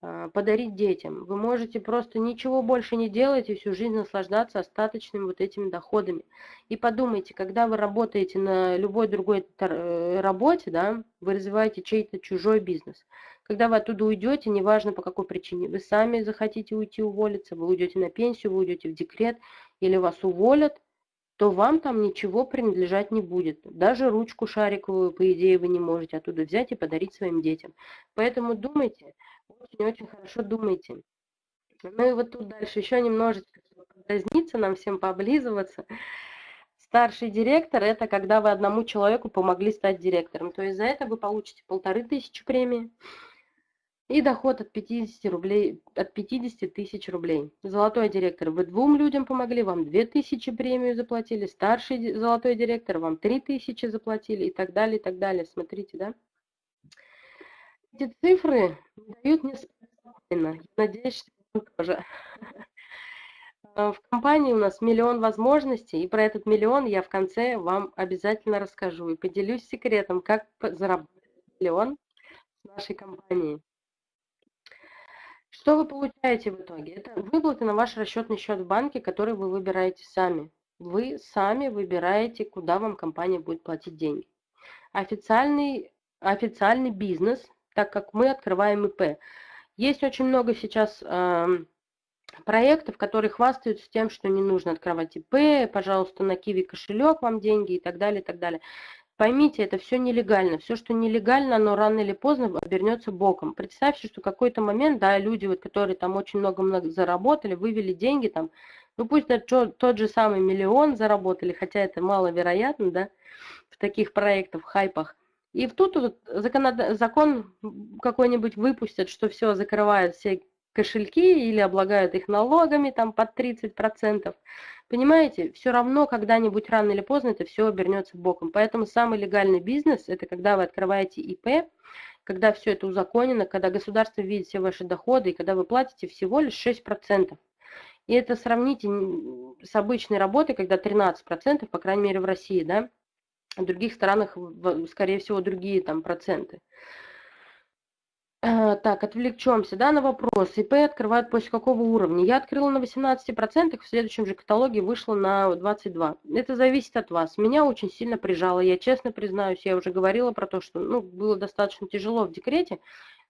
подарить детям. Вы можете просто ничего больше не делать и всю жизнь наслаждаться остаточными вот этими доходами. И подумайте, когда вы работаете на любой другой э, работе, да, вы развиваете чей-то чужой бизнес. Когда вы оттуда уйдете, неважно по какой причине, вы сами захотите уйти уволиться, вы уйдете на пенсию, вы уйдете в декрет или вас уволят, то вам там ничего принадлежать не будет. Даже ручку шариковую, по идее, вы не можете оттуда взять и подарить своим детям. Поэтому думайте, очень-очень хорошо думайте. Ну и вот тут дальше еще немножечко подразниться, нам всем пооблизываться. Старший директор – это когда вы одному человеку помогли стать директором. То есть за это вы получите полторы тысячи премии и доход от 50 рублей, от 50 тысяч рублей. Золотой директор, вы двум людям помогли, вам 2000 премию заплатили, старший золотой директор, вам 3000 заплатили и так далее, и так далее. Смотрите, да? Эти цифры дают мне спокойно. Надеюсь, что вы тоже. А, в компании у нас миллион возможностей, и про этот миллион я в конце вам обязательно расскажу и поделюсь секретом, как заработать миллион с нашей компанией. Что вы получаете в итоге? Это выплаты на ваш расчетный счет в банке, который вы выбираете сами. Вы сами выбираете, куда вам компания будет платить деньги. Официальный, официальный бизнес, так как мы открываем ИП. Есть очень много сейчас э, проектов, которые хвастаются тем, что не нужно открывать ИП, пожалуйста, на Киви кошелек вам деньги и так далее, и так далее. Поймите, это все нелегально. Все, что нелегально, оно рано или поздно обернется боком. Представьте, что какой-то момент, да, люди, вот, которые там очень много-много заработали, вывели деньги там, ну пусть даже тот же самый миллион заработали, хотя это маловероятно, да, в таких проектах, хайпах. И тут вот закон, закон какой-нибудь выпустят, что все закрывает все кошельки или облагают их налогами там под 30%. Понимаете, все равно когда-нибудь рано или поздно это все обернется боком. Поэтому самый легальный бизнес – это когда вы открываете ИП, когда все это узаконено, когда государство видит все ваши доходы, и когда вы платите всего лишь 6%. И это сравните с обычной работой, когда 13%, по крайней мере в России, да, в других странах, скорее всего, другие там проценты. Э, так, отвлечемся, да, на вопрос. ИП открывают после какого уровня? Я открыла на 18%, в следующем же каталоге вышла на 22%. Это зависит от вас. Меня очень сильно прижало, я честно признаюсь, я уже говорила про то, что ну, было достаточно тяжело в декрете.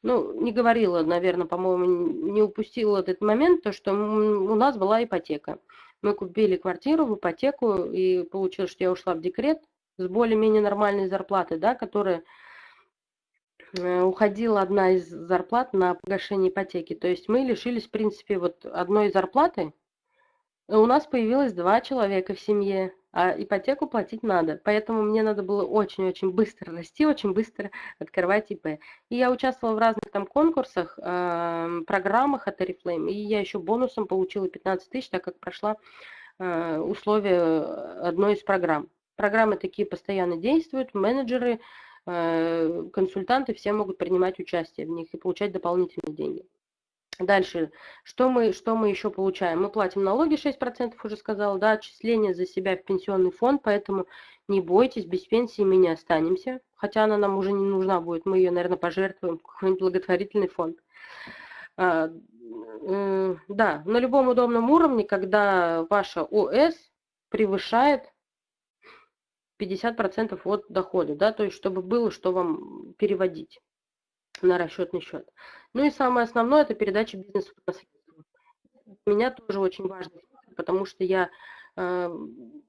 Ну, не говорила, наверное, по-моему, не упустила этот момент, то, что у нас была ипотека. Мы купили квартиру в ипотеку, и получилось, что я ушла в декрет с более-менее нормальной зарплатой, да, которая Э, уходила одна из зарплат на погашение ипотеки. То есть мы лишились, в принципе, вот одной зарплаты. У нас появилось два человека в семье, а ипотеку платить надо. Поэтому мне надо было очень-очень быстро расти, очень быстро открывать ИП. И я участвовала в разных там конкурсах, э, программах от Oriflame. И я еще бонусом получила 15 тысяч, так как прошла э, условия одной из программ. Программы такие постоянно действуют, менеджеры э, консультанты, все могут принимать участие в них и получать дополнительные деньги. Дальше, что мы, что мы еще получаем? Мы платим налоги 6%, уже сказала, да, отчисления за себя в пенсионный фонд, поэтому не бойтесь, без пенсии мы не останемся, хотя она нам уже не нужна будет, мы ее, наверное, пожертвуем в какой-нибудь благотворительный фонд. А, э, да, на любом удобном уровне, когда ваша ОС превышает 50% от дохода, да, то есть чтобы было, что вам переводить на расчетный счет. Ну и самое основное – это передача бизнеса в наследство. Для меня тоже очень важно, потому что я э,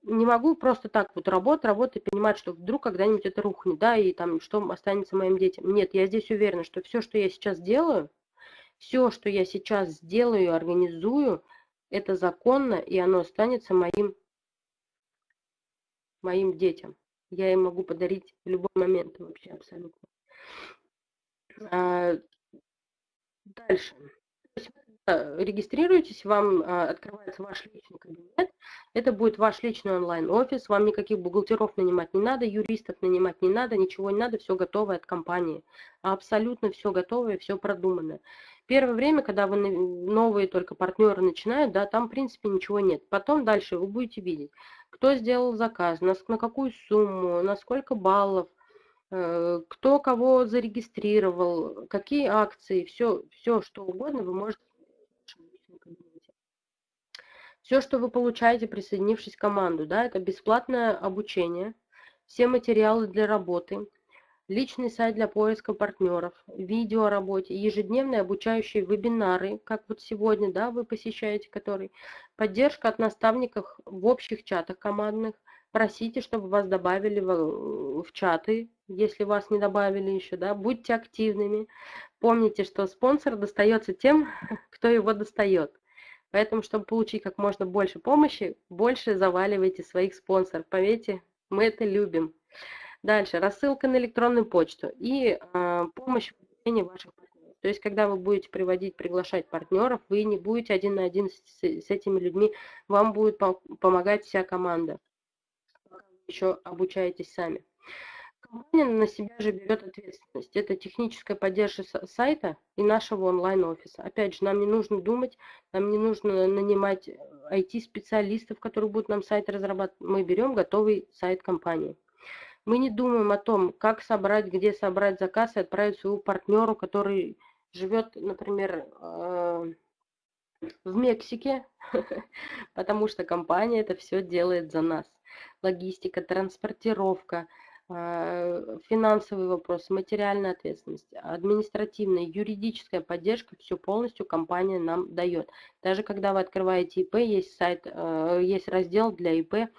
не могу просто так вот работать, работать и понимать, что вдруг когда-нибудь это рухнет, да, и там что останется моим детям. Нет, я здесь уверена, что все, что я сейчас делаю, все, что я сейчас сделаю, организую, это законно, и оно останется моим, моим детям. Я им могу подарить в любой момент вообще абсолютно. А, дальше. Регистрируйтесь, вам а, открывается ваш личный кабинет. Это будет ваш личный онлайн-офис. Вам никаких бухгалтеров нанимать не надо, юристов нанимать не надо, ничего не надо, все готовое от компании. Абсолютно все готовое, все продумано. Первое время, когда вы новые только партнеры начинают, да, там в принципе ничего нет. Потом дальше вы будете видеть, кто сделал заказ, на, на какую сумму, на сколько баллов, Э, кто кого зарегистрировал, какие акции, все, все что угодно вы можете все, что вы получаете, присоединившись к команду, да, это бесплатное обучение, все материалы для работы, личный сайт для поиска партнеров, видео о работе, ежедневные обучающие вебинары, как вот сегодня, да, вы посещаете который, поддержка от наставников в общих чатах командных, просите, чтобы вас добавили в, в чаты, если вас не добавили еще, да, будьте активными. Помните, что спонсор достается тем, кто его достает. Поэтому, чтобы получить как можно больше помощи, больше заваливайте своих спонсоров. Поверьте, мы это любим. Дальше, рассылка на электронную почту и э, помощь в обучении ваших партнеров. То есть, когда вы будете приводить, приглашать партнеров, вы не будете один на один с, с этими людьми, вам будет помогать вся команда еще обучаетесь сами. Компания на себя же берет ответственность. Это техническая поддержка сайта и нашего онлайн-офиса. Опять же, нам не нужно думать, нам не нужно нанимать IT-специалистов, которые будут нам сайт разрабатывать. Мы берем готовый сайт компании. Мы не думаем о том, как собрать, где собрать заказ и отправить своему партнеру, который живет, например, э, в Мексике, потому что компания это все делает за нас логистика, транспортировка, а, финансовые вопросы, материальная ответственность, административная, юридическая поддержка, все полностью компания нам дает. Даже когда вы открываете ИП, есть сайт, а, есть раздел для ИП,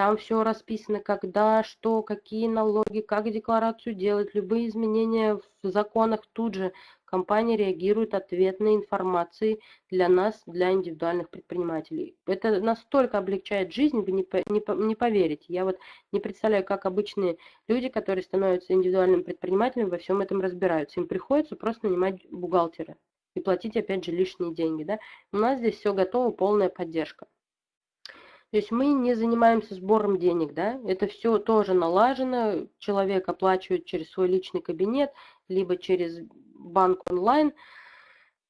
там все расписано, когда, что, какие налоги, как декларацию делать, любые изменения в законах тут же компания реагирует ответной информацией для нас, для индивидуальных предпринимателей. Это настолько облегчает жизнь, вы не, не, не поверите. Я вот не представляю, как обычные люди, которые становятся индивидуальным предпринимателем, во всем этом разбираются. Им приходится просто нанимать бухгалтера и платить, опять же, лишние деньги. Да? У нас здесь все готово, полная поддержка. То есть мы не занимаемся сбором денег, да, это все тоже налажено, человек оплачивает через свой личный кабинет, либо через банк онлайн.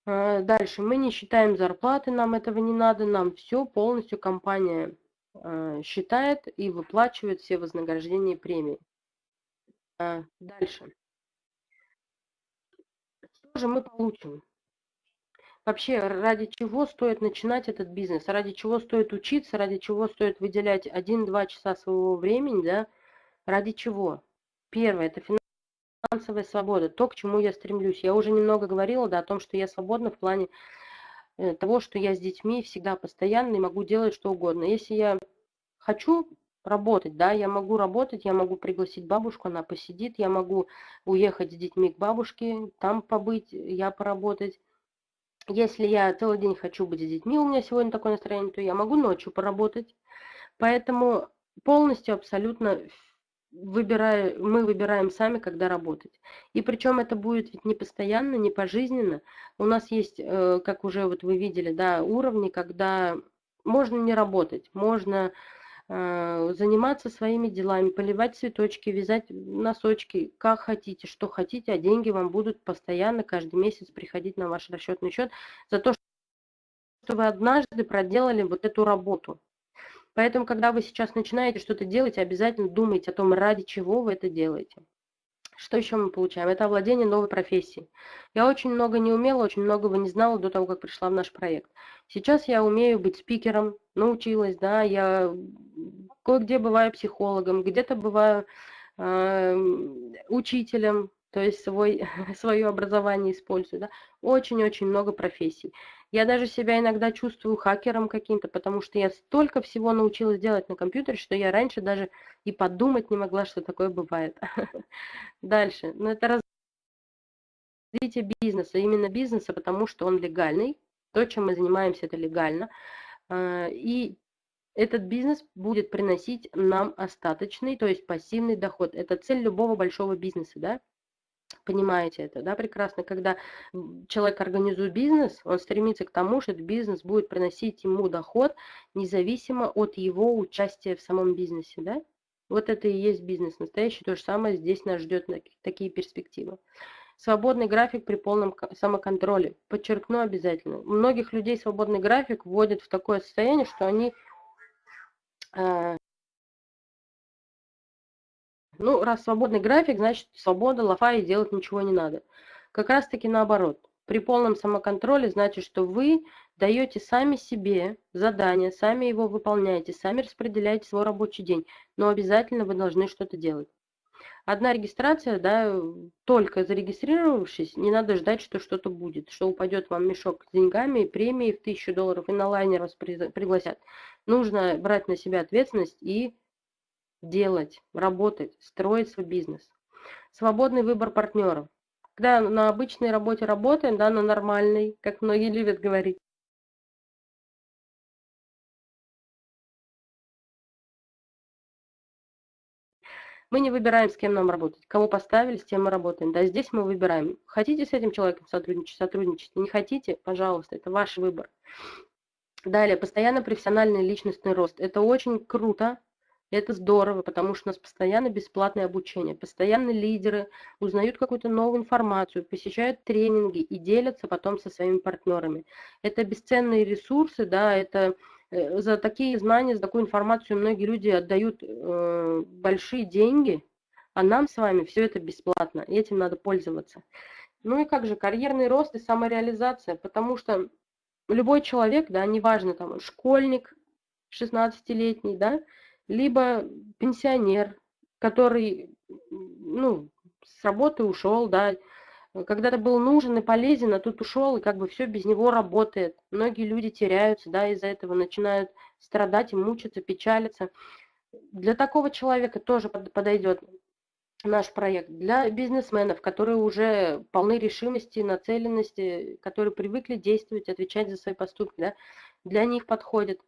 А, дальше мы не считаем зарплаты, нам этого не надо, нам все полностью компания а, считает и выплачивает все вознаграждения и премии. А, дальше. Что же мы получим? Вообще, ради чего стоит начинать этот бизнес? Ради чего стоит учиться? Ради чего стоит выделять 1-2 часа своего времени? Да? Ради чего? Первое, это финансовая свобода, то, к чему я стремлюсь. Я уже немного говорила да, о том, что я свободна в плане э, того, что я с детьми всегда постоянно и могу делать что угодно. Если я хочу работать, да, я могу работать, я могу пригласить бабушку, она посидит, я могу уехать с детьми к бабушке, там побыть, я поработать. Если я целый день хочу быть с детьми, у меня сегодня такое настроение, то я могу ночью поработать. Поэтому полностью, абсолютно выбираю, мы выбираем сами, когда работать. И причем это будет ведь не постоянно, не пожизненно. У нас есть, э, как уже вот вы видели, да, уровни, когда можно не работать, можно заниматься своими делами, поливать цветочки, вязать носочки, как хотите, что хотите, а деньги вам будут постоянно каждый месяц приходить на ваш расчетный счет за то, что вы однажды проделали вот эту работу. Поэтому, когда вы сейчас начинаете что-то делать, обязательно думайте о том, ради чего вы это делаете. Что еще мы получаем? Это овладение новой профессией. Я очень много не умела, очень многого не знала до того, как пришла в наш проект. Сейчас я умею быть спикером, научилась, да, я кое-где бываю психологом, где-то бываю э, учителем, то есть свой, свое образование использую. Да? Очень-очень много профессий. Я даже себя иногда чувствую хакером каким-то, потому что я столько всего научилась делать на компьютере, что я раньше даже и подумать не могла, что такое бывает. Дальше. Но ну, это развитие бизнеса, именно бизнеса, потому что он легальный. То, чем мы занимаемся, это легально. А, и этот бизнес будет приносить нам остаточный, то есть пассивный доход. Это цель любого большого бизнеса, да? Понимаете это, да, прекрасно, когда человек организует бизнес, он стремится к тому, что этот бизнес будет приносить ему доход, независимо от его участия в самом бизнесе, да. Вот это и есть бизнес настоящий, то же самое здесь нас ждет такие перспективы. Свободный график при полном самоконтроле. Подчеркну обязательно. Многих людей свободный график вводит в такое состояние, что они э, ну, раз свободный график, значит свобода, лафа и делать ничего не надо. Как раз таки наоборот. При полном самоконтроле значит, что вы даете сами себе задание, сами его выполняете, сами распределяете свой рабочий день, но обязательно вы должны что-то делать. Одна регистрация, да, только зарегистрировавшись, не надо ждать, что что-то будет, что упадет вам мешок с деньгами, премии в тысячу долларов и на лайнер вас пригласят. Нужно брать на себя ответственность и делать, работать, строить свой бизнес. Свободный выбор партнеров. Когда на обычной работе работаем, да, на нормальной, как многие любят говорить, Мы не выбираем, с кем нам работать. Кого поставили, с тем мы работаем. Да, здесь мы выбираем. Хотите с этим человеком сотрудничать, сотрудничать. Не хотите, пожалуйста, это ваш выбор. Далее, постоянно профессиональный личностный рост. Это очень круто, это здорово, потому что у нас постоянно бесплатное обучение, постоянно лидеры узнают какую-то новую информацию, посещают тренинги и делятся потом со своими партнерами. Это бесценные ресурсы, да, это э, за такие знания, за такую информацию многие люди отдают э, большие деньги, а нам с вами все это бесплатно, и этим надо пользоваться. Ну и как же, карьерный рост и самореализация, потому что любой человек, да, неважно, там, школьник 16-летний, да, либо пенсионер, который, ну, с работы ушел, да, когда-то был нужен и полезен, а тут ушел, и как бы все без него работает. Многие люди теряются, да, из-за этого начинают страдать и мучиться, печалиться. Для такого человека тоже подойдет наш проект. Для бизнесменов, которые уже полны решимости, нацеленности, которые привыкли действовать, отвечать за свои поступки, да, для них подходит.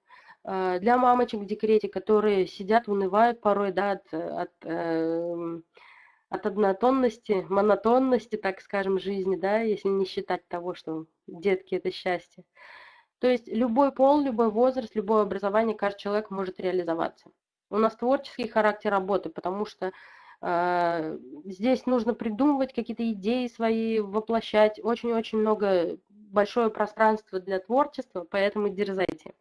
Э, для мамочек в декрете, которые сидят, унывают порой, да, от, от, э, от однотонности, монотонности, так скажем, жизни, да, если не считать того, что детки – это счастье. То есть любой пол, любой возраст, любое образование, каждый человек может реализоваться. У нас творческий характер работы, потому что э, здесь нужно придумывать какие-то идеи свои, воплощать. Очень-очень много, большое пространство для творчества, поэтому дерзайте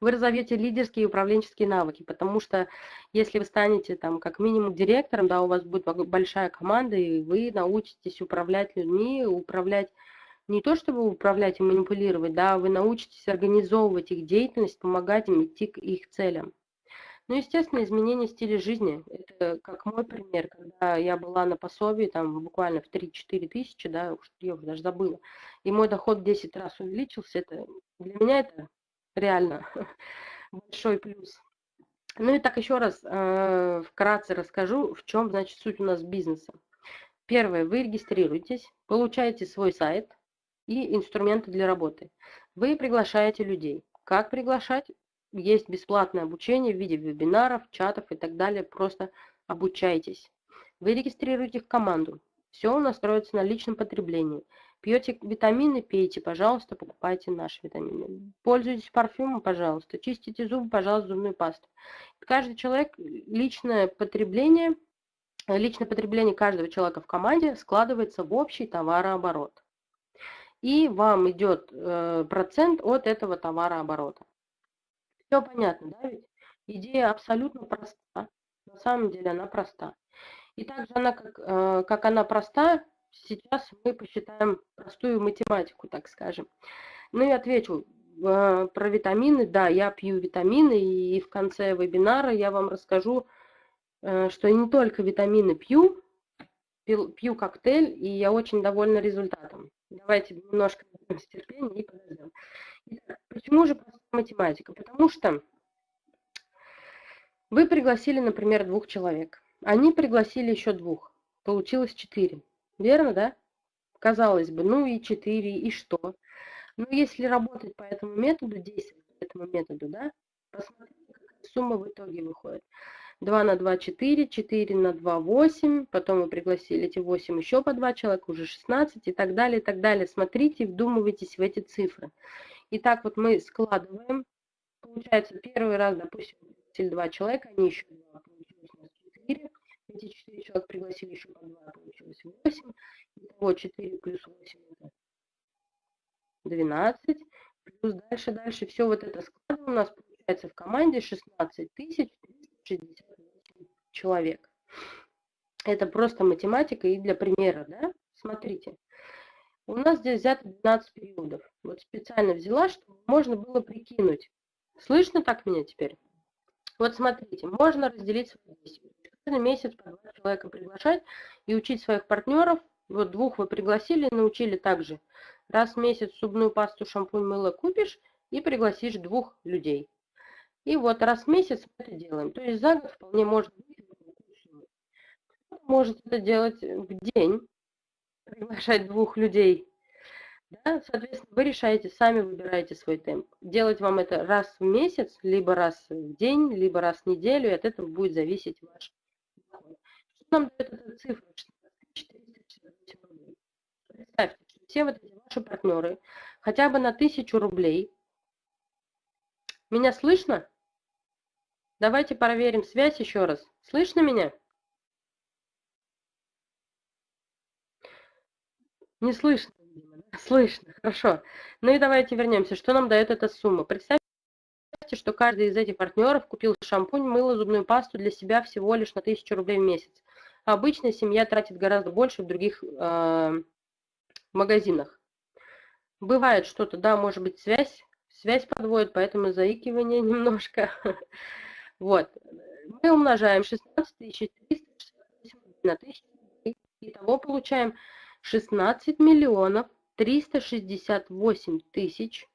вы разовьете лидерские и управленческие навыки, потому что если вы станете там как минимум директором, да, у вас будет большая команда, и вы научитесь управлять людьми, управлять не то, чтобы управлять и манипулировать, да, вы научитесь организовывать их деятельность, помогать им идти к их целям. Ну, естественно, изменение стиля жизни. Это как мой пример, когда я была на пособии, там, буквально в 3-4 тысячи, да, я уже даже забыла, и мой доход в 10 раз увеличился, это для меня это реально большой плюс. Ну и так еще раз э, вкратце расскажу, в чем, значит, суть у нас бизнеса. Первое, вы регистрируетесь, получаете свой сайт и инструменты для работы. Вы приглашаете людей. Как приглашать? Есть бесплатное обучение в виде вебинаров, чатов и так далее. Просто обучайтесь. Вы регистрируете команду. Все у нас строится на личном потреблении. Пьете витамины, пейте, пожалуйста, покупайте наши витамины. Пользуйтесь парфюмом, пожалуйста. Чистите зубы, пожалуйста, зубную пасту. Каждый человек, личное потребление, личное потребление каждого человека в команде складывается в общий товарооборот. И вам идет э, процент от этого товарооборота. Все понятно, да ведь? Идея абсолютно проста. На самом деле она проста. И также она, как, э, как она проста, сейчас мы посчитаем простую математику, так скажем. Ну и отвечу э, про витамины. Да, я пью витамины, и в конце вебинара я вам расскажу, э, что не только витамины пью, пью, коктейль, и я очень довольна результатом. Давайте немножко терпения и подождем. Почему же простая математика? Потому что вы пригласили, например, двух человек. Они пригласили еще двух. Получилось четыре. Верно, да? Казалось бы, ну и 4, и что? Но если работать по этому методу, действовать по этому методу, да, посмотрите, какая сумма в итоге выходит. 2 на 2 – 4, 4 на 2 – 8, потом вы пригласили эти 8 еще по 2 человека, уже 16 и так далее, и так далее. Смотрите, вдумывайтесь в эти цифры. Итак, вот мы складываем, получается, первый раз, допустим, 2 человека, они еще 2, получилось у нас 4, эти 4 человека пригласили еще по 2, получилось 8. Итого 4 плюс 8 это 12. Плюс дальше, дальше. Все вот это складываем. У нас получается в команде 16 368 человек. Это просто математика и для примера, да? Смотрите. У нас здесь взято 12 периодов. Вот специально взяла, чтобы можно было прикинуть. Слышно так меня теперь? Вот смотрите, можно разделить свои действия месяц по два человека приглашать и учить своих партнеров. Вот двух вы пригласили, научили также. Раз в месяц зубную пасту, шампунь, мыло купишь и пригласишь двух людей. И вот раз в месяц мы это делаем. То есть за год вполне можно может это делать в день, приглашать двух людей. Да? Соответственно, вы решаете, сами выбираете свой темп. Делать вам это раз в месяц, либо раз в день, либо раз в неделю, и от этого будет зависеть ваш нам дает эта цифра 468 рублей. Представьте, что все вот эти ваши партнеры хотя бы на 1000 рублей. Меня слышно? Давайте проверим связь еще раз. Слышно меня? Не слышно, Слышно, хорошо. Ну и давайте вернемся. Что нам дает эта сумма? Представьте, что каждый из этих партнеров купил шампунь, мыло, зубную пасту для себя всего лишь на 1000 рублей в месяц. Обычно семья тратит гораздо больше в других э, магазинах. Бывает что-то, да, может быть связь, связь подводит, поэтому заикивание немножко. Вот. Мы умножаем 16 368 на 1000. Итого получаем 16 миллионов 368 тысяч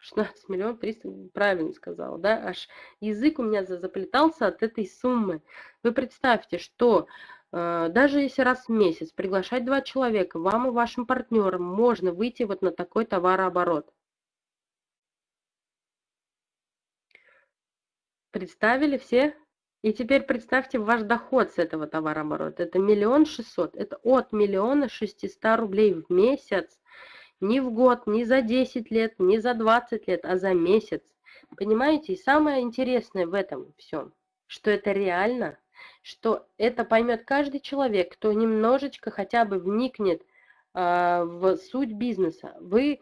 16 миллионов 300, правильно сказала, да, аж язык у меня заплетался от этой суммы. Вы представьте, что э, даже если раз в месяц приглашать два человека, вам и вашим партнерам можно выйти вот на такой товарооборот. Представили все? И теперь представьте ваш доход с этого товарооборота. Это миллион шестьсот. Это от миллиона шестиста рублей в месяц не в год, не за 10 лет, не за 20 лет, а за месяц. Понимаете? И самое интересное в этом всем, что это реально, что это поймет каждый человек, кто немножечко хотя бы вникнет э, в суть бизнеса. Вы,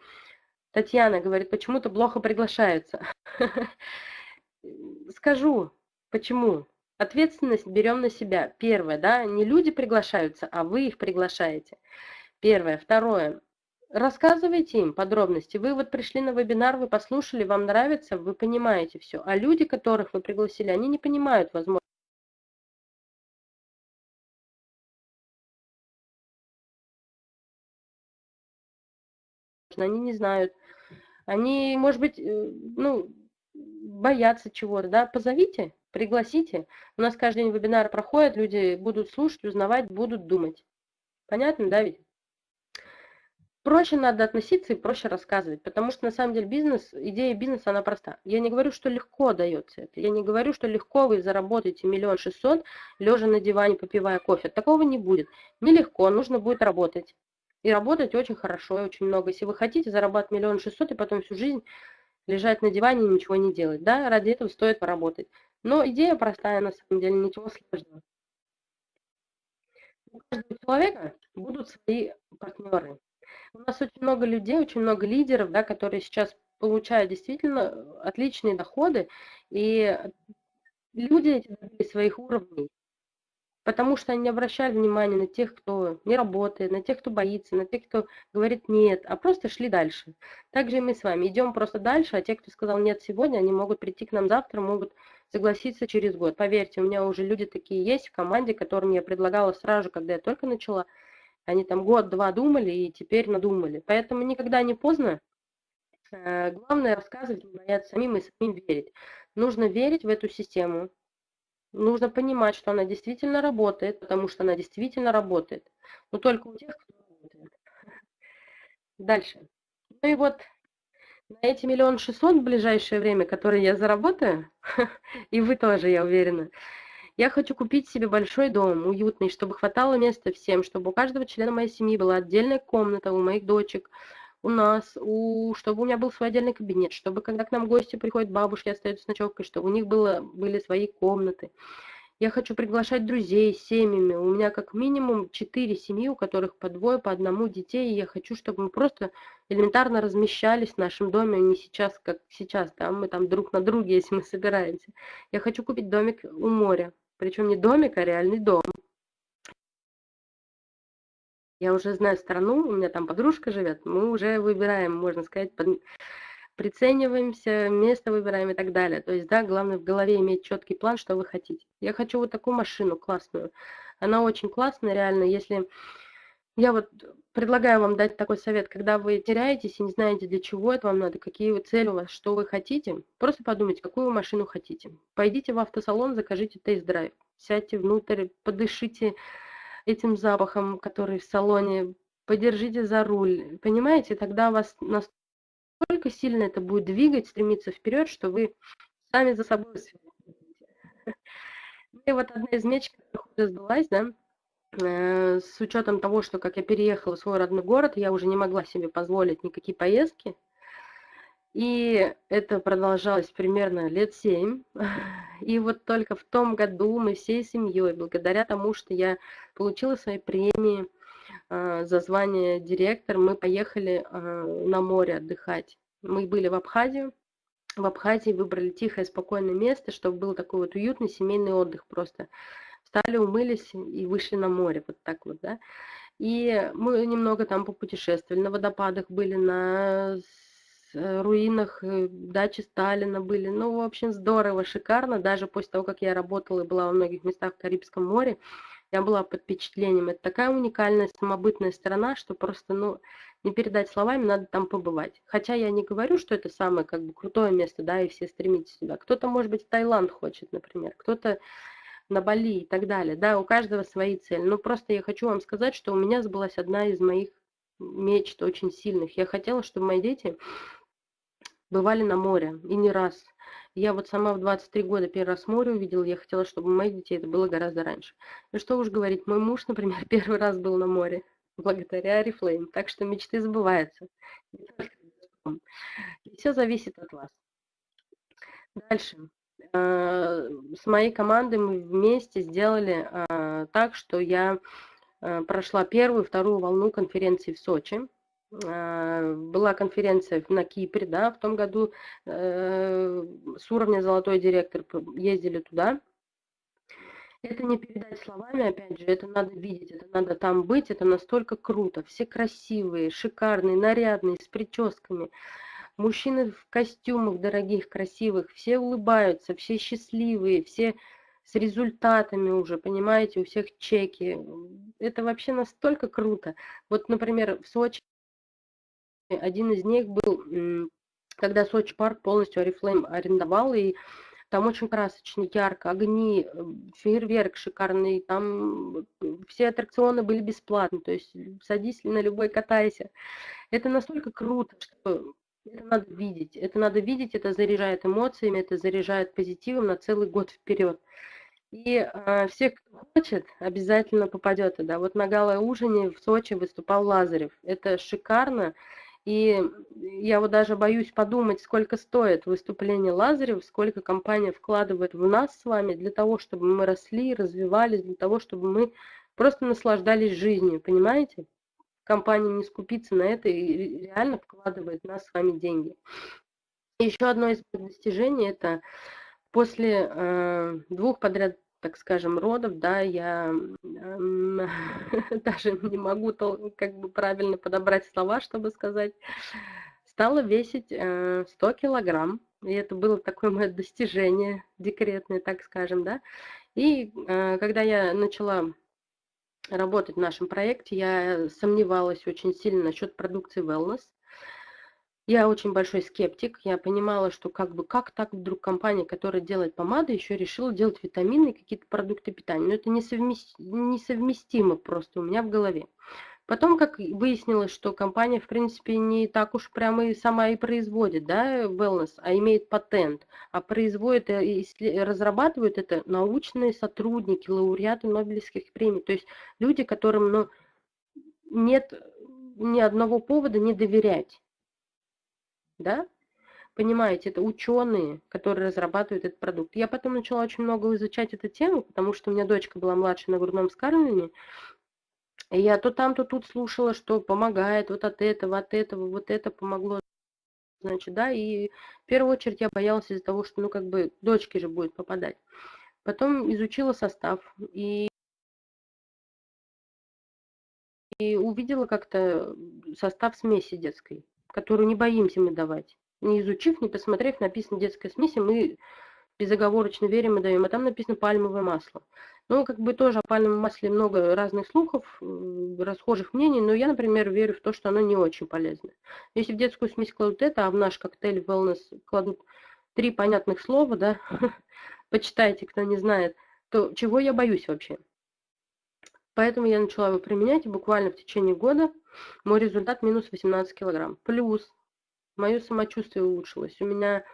Татьяна говорит, почему-то плохо приглашаются. Скажу, почему. Ответственность берем на себя. Первое, да, не люди приглашаются, а вы их приглашаете. Первое. Второе. Рассказывайте им подробности. Вы вот пришли на вебинар, вы послушали, вам нравится, вы понимаете все. А люди, которых вы пригласили, они не понимают, возможно. Они не знают. Они, может быть, э, ну, боятся чего-то, да, позовите, пригласите. У нас каждый день вебинары проходят, люди будут слушать, узнавать, будут думать. Понятно, да ведь? Проще надо относиться и проще рассказывать, потому что на самом деле бизнес, идея бизнеса, она проста. Я не говорю, что легко дается это, я не говорю, что легко вы заработаете миллион шестьсот, лежа на диване, попивая кофе. Такого не будет. Нелегко, нужно будет работать. И работать очень хорошо и очень много. Если вы хотите зарабатывать миллион шестьсот и потом всю жизнь лежать на диване и ничего не делать, да, ради этого стоит поработать. Но идея простая, на самом деле, ничего сложного. У каждого человека будут свои партнеры. У нас очень много людей, очень много лидеров, да, которые сейчас получают действительно отличные доходы, и люди эти добились своих уровней. Потому что они не обращали внимания на тех, кто не работает, на тех, кто боится, на тех, кто говорит нет, а просто шли дальше. Также и мы с вами идем просто дальше, а те, кто сказал нет сегодня, они могут прийти к нам завтра, могут согласиться через год. Поверьте, у меня уже люди такие есть в команде, которым я предлагала сразу, когда я только начала. Они там год-два думали и теперь надумали. Поэтому никогда не поздно. Э, главное рассказывать, не бояться самим и самим верить. Нужно верить в эту систему, Нужно понимать, что она действительно работает, потому что она действительно работает. Но только у тех, кто работает. Дальше. Ну и вот на эти миллион шестьсот в ближайшее время, которые я заработаю, и вы тоже, я уверена, я хочу купить себе большой дом, уютный, чтобы хватало места всем, чтобы у каждого члена моей семьи была отдельная комната, у моих дочек, у нас, у, чтобы у меня был свой отдельный кабинет, чтобы когда к нам гости приходят, бабушки остаются с ночевкой, чтобы у них было, были свои комнаты. Я хочу приглашать друзей семьями. У меня как минимум четыре семьи, у которых по двое, по одному детей. И я хочу, чтобы мы просто элементарно размещались в нашем доме, а не сейчас, как сейчас, да, мы там друг на друге, если мы собираемся. Я хочу купить домик у моря. Причем не домик, а реальный дом. Я уже знаю страну, у меня там подружка живет, мы уже выбираем, можно сказать, под... прицениваемся, место выбираем и так далее. То есть, да, главное в голове иметь четкий план, что вы хотите. Я хочу вот такую машину классную. Она очень классная, реально, если... Я вот предлагаю вам дать такой совет, когда вы теряетесь и не знаете, для чего это вам надо, какие вы цели у вас, что вы хотите, просто подумайте, какую машину хотите. Пойдите в автосалон, закажите тест-драйв, сядьте внутрь, подышите этим запахом, который в салоне, подержите за руль, понимаете, тогда вас настолько сильно это будет двигать, стремиться вперед, что вы сами за собой И вот одна из меч, которая сбылась, да, с учетом того, что как я переехала в свой родной город, я уже не могла себе позволить никакие поездки, и это продолжалось примерно лет семь. И вот только в том году мы всей семьей, благодаря тому, что я получила свои премии э, за звание директор, мы поехали э, на море отдыхать. Мы были в Абхазии. В Абхазии выбрали тихое, спокойное место, чтобы был такой вот уютный семейный отдых просто. Встали, умылись и вышли на море, вот так вот, да. И мы немного там попутешествовали, на водопадах были, на Э, руинах э, дачи Сталина были. Ну, в общем, здорово, шикарно. Даже после того, как я работала и была во многих местах в Карибском море, я была под впечатлением. Это такая уникальная, самобытная страна, что просто, ну, не передать словами, надо там побывать. Хотя я не говорю, что это самое, как бы, крутое место, да, и все стремитесь сюда. Кто-то, может быть, в Таиланд хочет, например, кто-то на Бали и так далее. Да, у каждого свои цели. Но просто я хочу вам сказать, что у меня сбылась одна из моих мечт очень сильных. Я хотела, чтобы мои дети бывали на море, и не раз. Я вот сама в 23 года первый раз море увидела, я хотела, чтобы у моих детей это было гораздо раньше. И что уж говорить, мой муж, например, первый раз был на море, благодаря Арифлейм, так что мечты сбываются. И все зависит от вас. Дальше. Э, с моей командой мы вместе сделали э, так, что я э, прошла первую, вторую волну конференции в Сочи. А, была конференция на Кипре, да, в том году э, с уровня золотой директор ездили туда. Это не передать словами, опять же, это надо видеть, это надо там быть, это настолько круто. Все красивые, шикарные, нарядные, с прическами. Мужчины в костюмах дорогих, красивых, все улыбаются, все счастливые, все с результатами уже, понимаете, у всех чеки. Это вообще настолько круто. Вот, например, в Сочи один из них был, когда Сочи парк полностью Oriflame арендовал, и там очень красочно, ярко, огни, э, фейерверк шикарный, там все аттракционы были бесплатны, то есть садись на любой, катайся. Это настолько круто, что это надо видеть. Это надо видеть, это заряжает эмоциями, это заряжает позитивом на целый год вперед. И э, все, кто хочет, обязательно попадет туда. Вот на гала-ужине в Сочи выступал Лазарев. Это шикарно. И я вот даже боюсь подумать, сколько стоит выступление Лазарев, сколько компания вкладывает в нас с вами для того, чтобы мы росли, развивались, для того, чтобы мы просто наслаждались жизнью, понимаете? Компания не скупится на это и реально вкладывает в нас с вами деньги. Еще одно из достижений – это после э, двух подряд, так скажем, родов, да, я э, даже не могу как бы правильно подобрать слова, чтобы сказать, стала весить э, 100 килограмм. И это было такое мое достижение декретное, так скажем, да. И э, когда я начала работать в нашем проекте, я сомневалась очень сильно насчет продукции Wellness. Я очень большой скептик. Я понимала, что как бы как так вдруг компания, которая делает помады, еще решила делать витамины, какие-то продукты питания. Но это несовместимо просто у меня в голове. Потом, как выяснилось, что компания, в принципе, не так уж прямо и сама и производит, да, wellness, а имеет патент, а производит и разрабатывают это научные сотрудники, лауреаты Нобелевских премий, то есть люди, которым, ну, нет ни одного повода не доверять да? Понимаете, это ученые, которые разрабатывают этот продукт. Я потом начала очень много изучать эту тему, потому что у меня дочка была младше на грудном вскармливании. И я то там, то тут слушала, что помогает вот от этого, от этого, вот это помогло. Значит, да, и в первую очередь я боялась из-за того, что, ну, как бы, дочке же будет попадать. Потом изучила состав и, и увидела как-то состав смеси детской которую не боимся мы давать. Не изучив, не посмотрев, написано детская смесь, мы безоговорочно верим и даем. А там написано пальмовое масло. Ну, как бы тоже о пальмовом масле много разных слухов, расхожих мнений, но я, например, верю в то, что оно не очень полезно. Если в детскую смесь кладут это, а в наш коктейль wellness кладут три понятных слова, да, почитайте, кто не знает, то чего я боюсь вообще? Поэтому я начала его применять, и буквально в течение года мой результат минус 18 килограмм. Плюс мое самочувствие улучшилось. У меня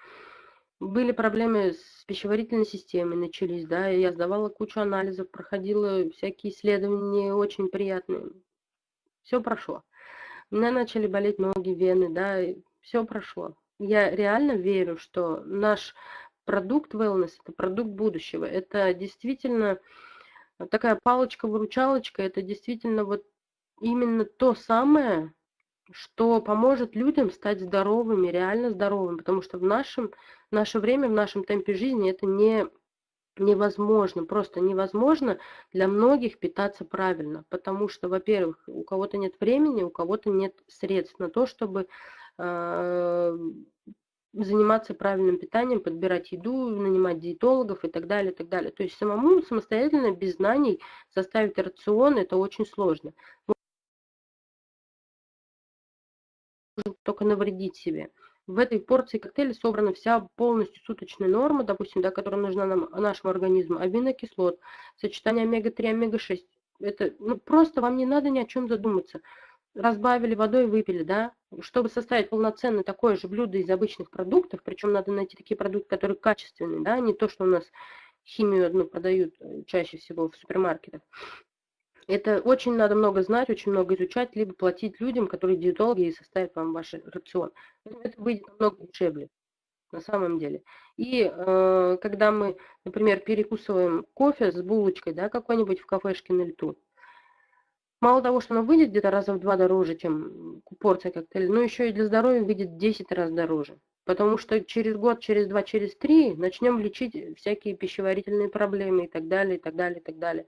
были проблемы с пищеварительной системой, начались, да, я сдавала кучу анализов, проходила всякие исследования очень приятные. Все прошло. У меня начали болеть ноги, вены, да, все прошло. Я реально верю, что наш продукт wellness – это продукт будущего. Это действительно такая палочка-выручалочка, это действительно вот именно то самое, что поможет людям стать здоровыми, реально здоровыми, потому что в нашем, наше время, в нашем темпе жизни это не невозможно, просто невозможно для многих питаться правильно, потому что, во-первых, у кого-то нет времени, у кого-то нет средств на то, чтобы э, заниматься правильным питанием, подбирать еду, нанимать диетологов и так далее, и так далее. То есть самому самостоятельно, без знаний, составить рацион – это очень сложно. Можно только навредить себе. В этой порции коктейля собрана вся полностью суточная норма, допустим, да, которая нужна нам, нашему организму, аминокислот, сочетание омега-3, омега-6. Это ну, просто вам не надо ни о чем задуматься разбавили водой, выпили, да, чтобы составить полноценное такое же блюдо из обычных продуктов, причем надо найти такие продукты, которые качественные, да, не то, что у нас химию одну продают э, чаще всего в супермаркетах. Это очень надо много знать, очень много изучать, либо платить людям, которые диетологи и составят вам ваш рацион. Это выйдет намного дешевле на самом деле. И э, когда мы, например, перекусываем кофе с булочкой, да, какой-нибудь в кафешке на лету, Мало того, что она выйдет где-то раза в два дороже, чем порция коктейля, но еще и для здоровья выйдет 10 раз дороже. Потому что через год, через два, через три начнем лечить всякие пищеварительные проблемы и так далее, и так далее, и так далее.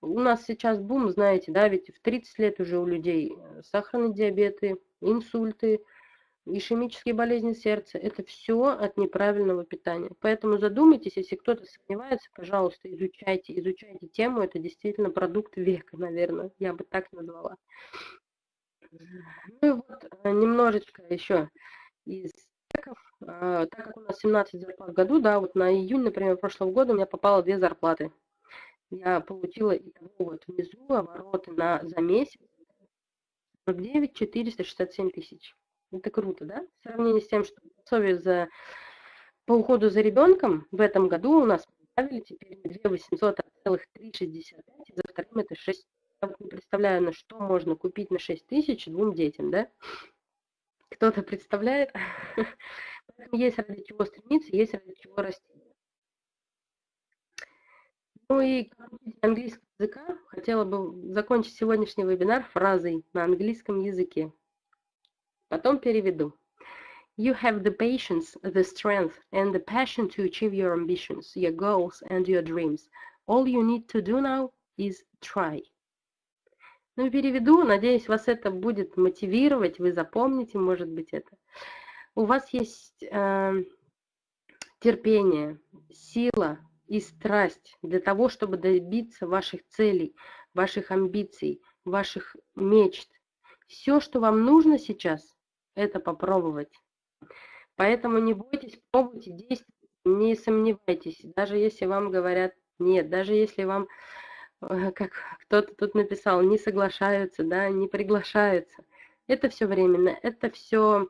У нас сейчас бум, знаете, да, ведь в 30 лет уже у людей сахарные диабеты, инсульты, ишемические болезни сердца, это все от неправильного питания. Поэтому задумайтесь, если кто-то сомневается, пожалуйста, изучайте, изучайте тему, это действительно продукт века, наверное, я бы так назвала. Ну и вот э, немножечко еще из чеков. А, так как у нас 17 зарплат в году, да, вот на июнь, например, прошлого года у меня попало две зарплаты. Я получила итого вот внизу обороты на, за месяц 49 467 тысяч. Это круто, да? В сравнении с тем, что пособие за, по уходу за ребенком в этом году у нас добавили теперь 2 800, а целых 3,65, и за вторым это 6. Я не представляю, на что можно купить на 6 тысяч двум детям, да? Кто-то представляет? Есть ради чего стремиться, есть ради чего расти. Ну и английского языка, хотела бы закончить сегодняшний вебинар фразой на английском языке. Потом переведу. You have the patience, the strength, and the passion to achieve your ambitions, your goals, and your dreams. All you need to do now is try. Ну, переведу, надеюсь, вас это будет мотивировать, вы запомните, может быть, это. У вас есть э, терпение, сила и страсть для того, чтобы добиться ваших целей, ваших амбиций, ваших мечт. Все, что вам нужно сейчас, это попробовать. Поэтому не бойтесь, пробуйте, действуйте, не сомневайтесь, даже если вам говорят нет, даже если вам, э, как кто-то тут написал, не соглашаются, да, не приглашаются. Это все временно, это все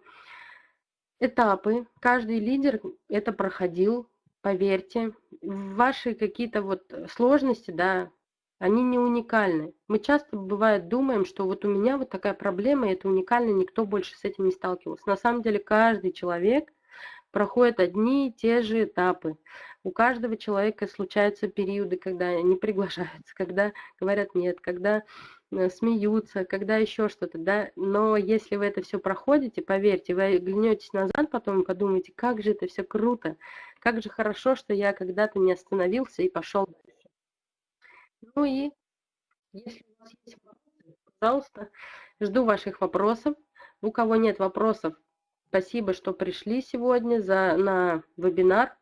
этапы. Каждый лидер это проходил, поверьте. Ваши какие-то вот сложности, да, они не уникальны. Мы часто, бывает, думаем, что вот у меня вот такая проблема, и это уникально, никто больше с этим не сталкивался. На самом деле каждый человек проходит одни и те же этапы. У каждого человека случаются периоды, когда они приглашаются, когда говорят нет, когда э, смеются, когда еще что-то, да. Но если вы это все проходите, поверьте, вы глянетесь назад потом и подумаете, как же это все круто, как же хорошо, что я когда-то не остановился и пошел дальше. Ну и если у вас есть вопросы, пожалуйста, жду ваших вопросов. У кого нет вопросов, спасибо, что пришли сегодня за, на вебинар.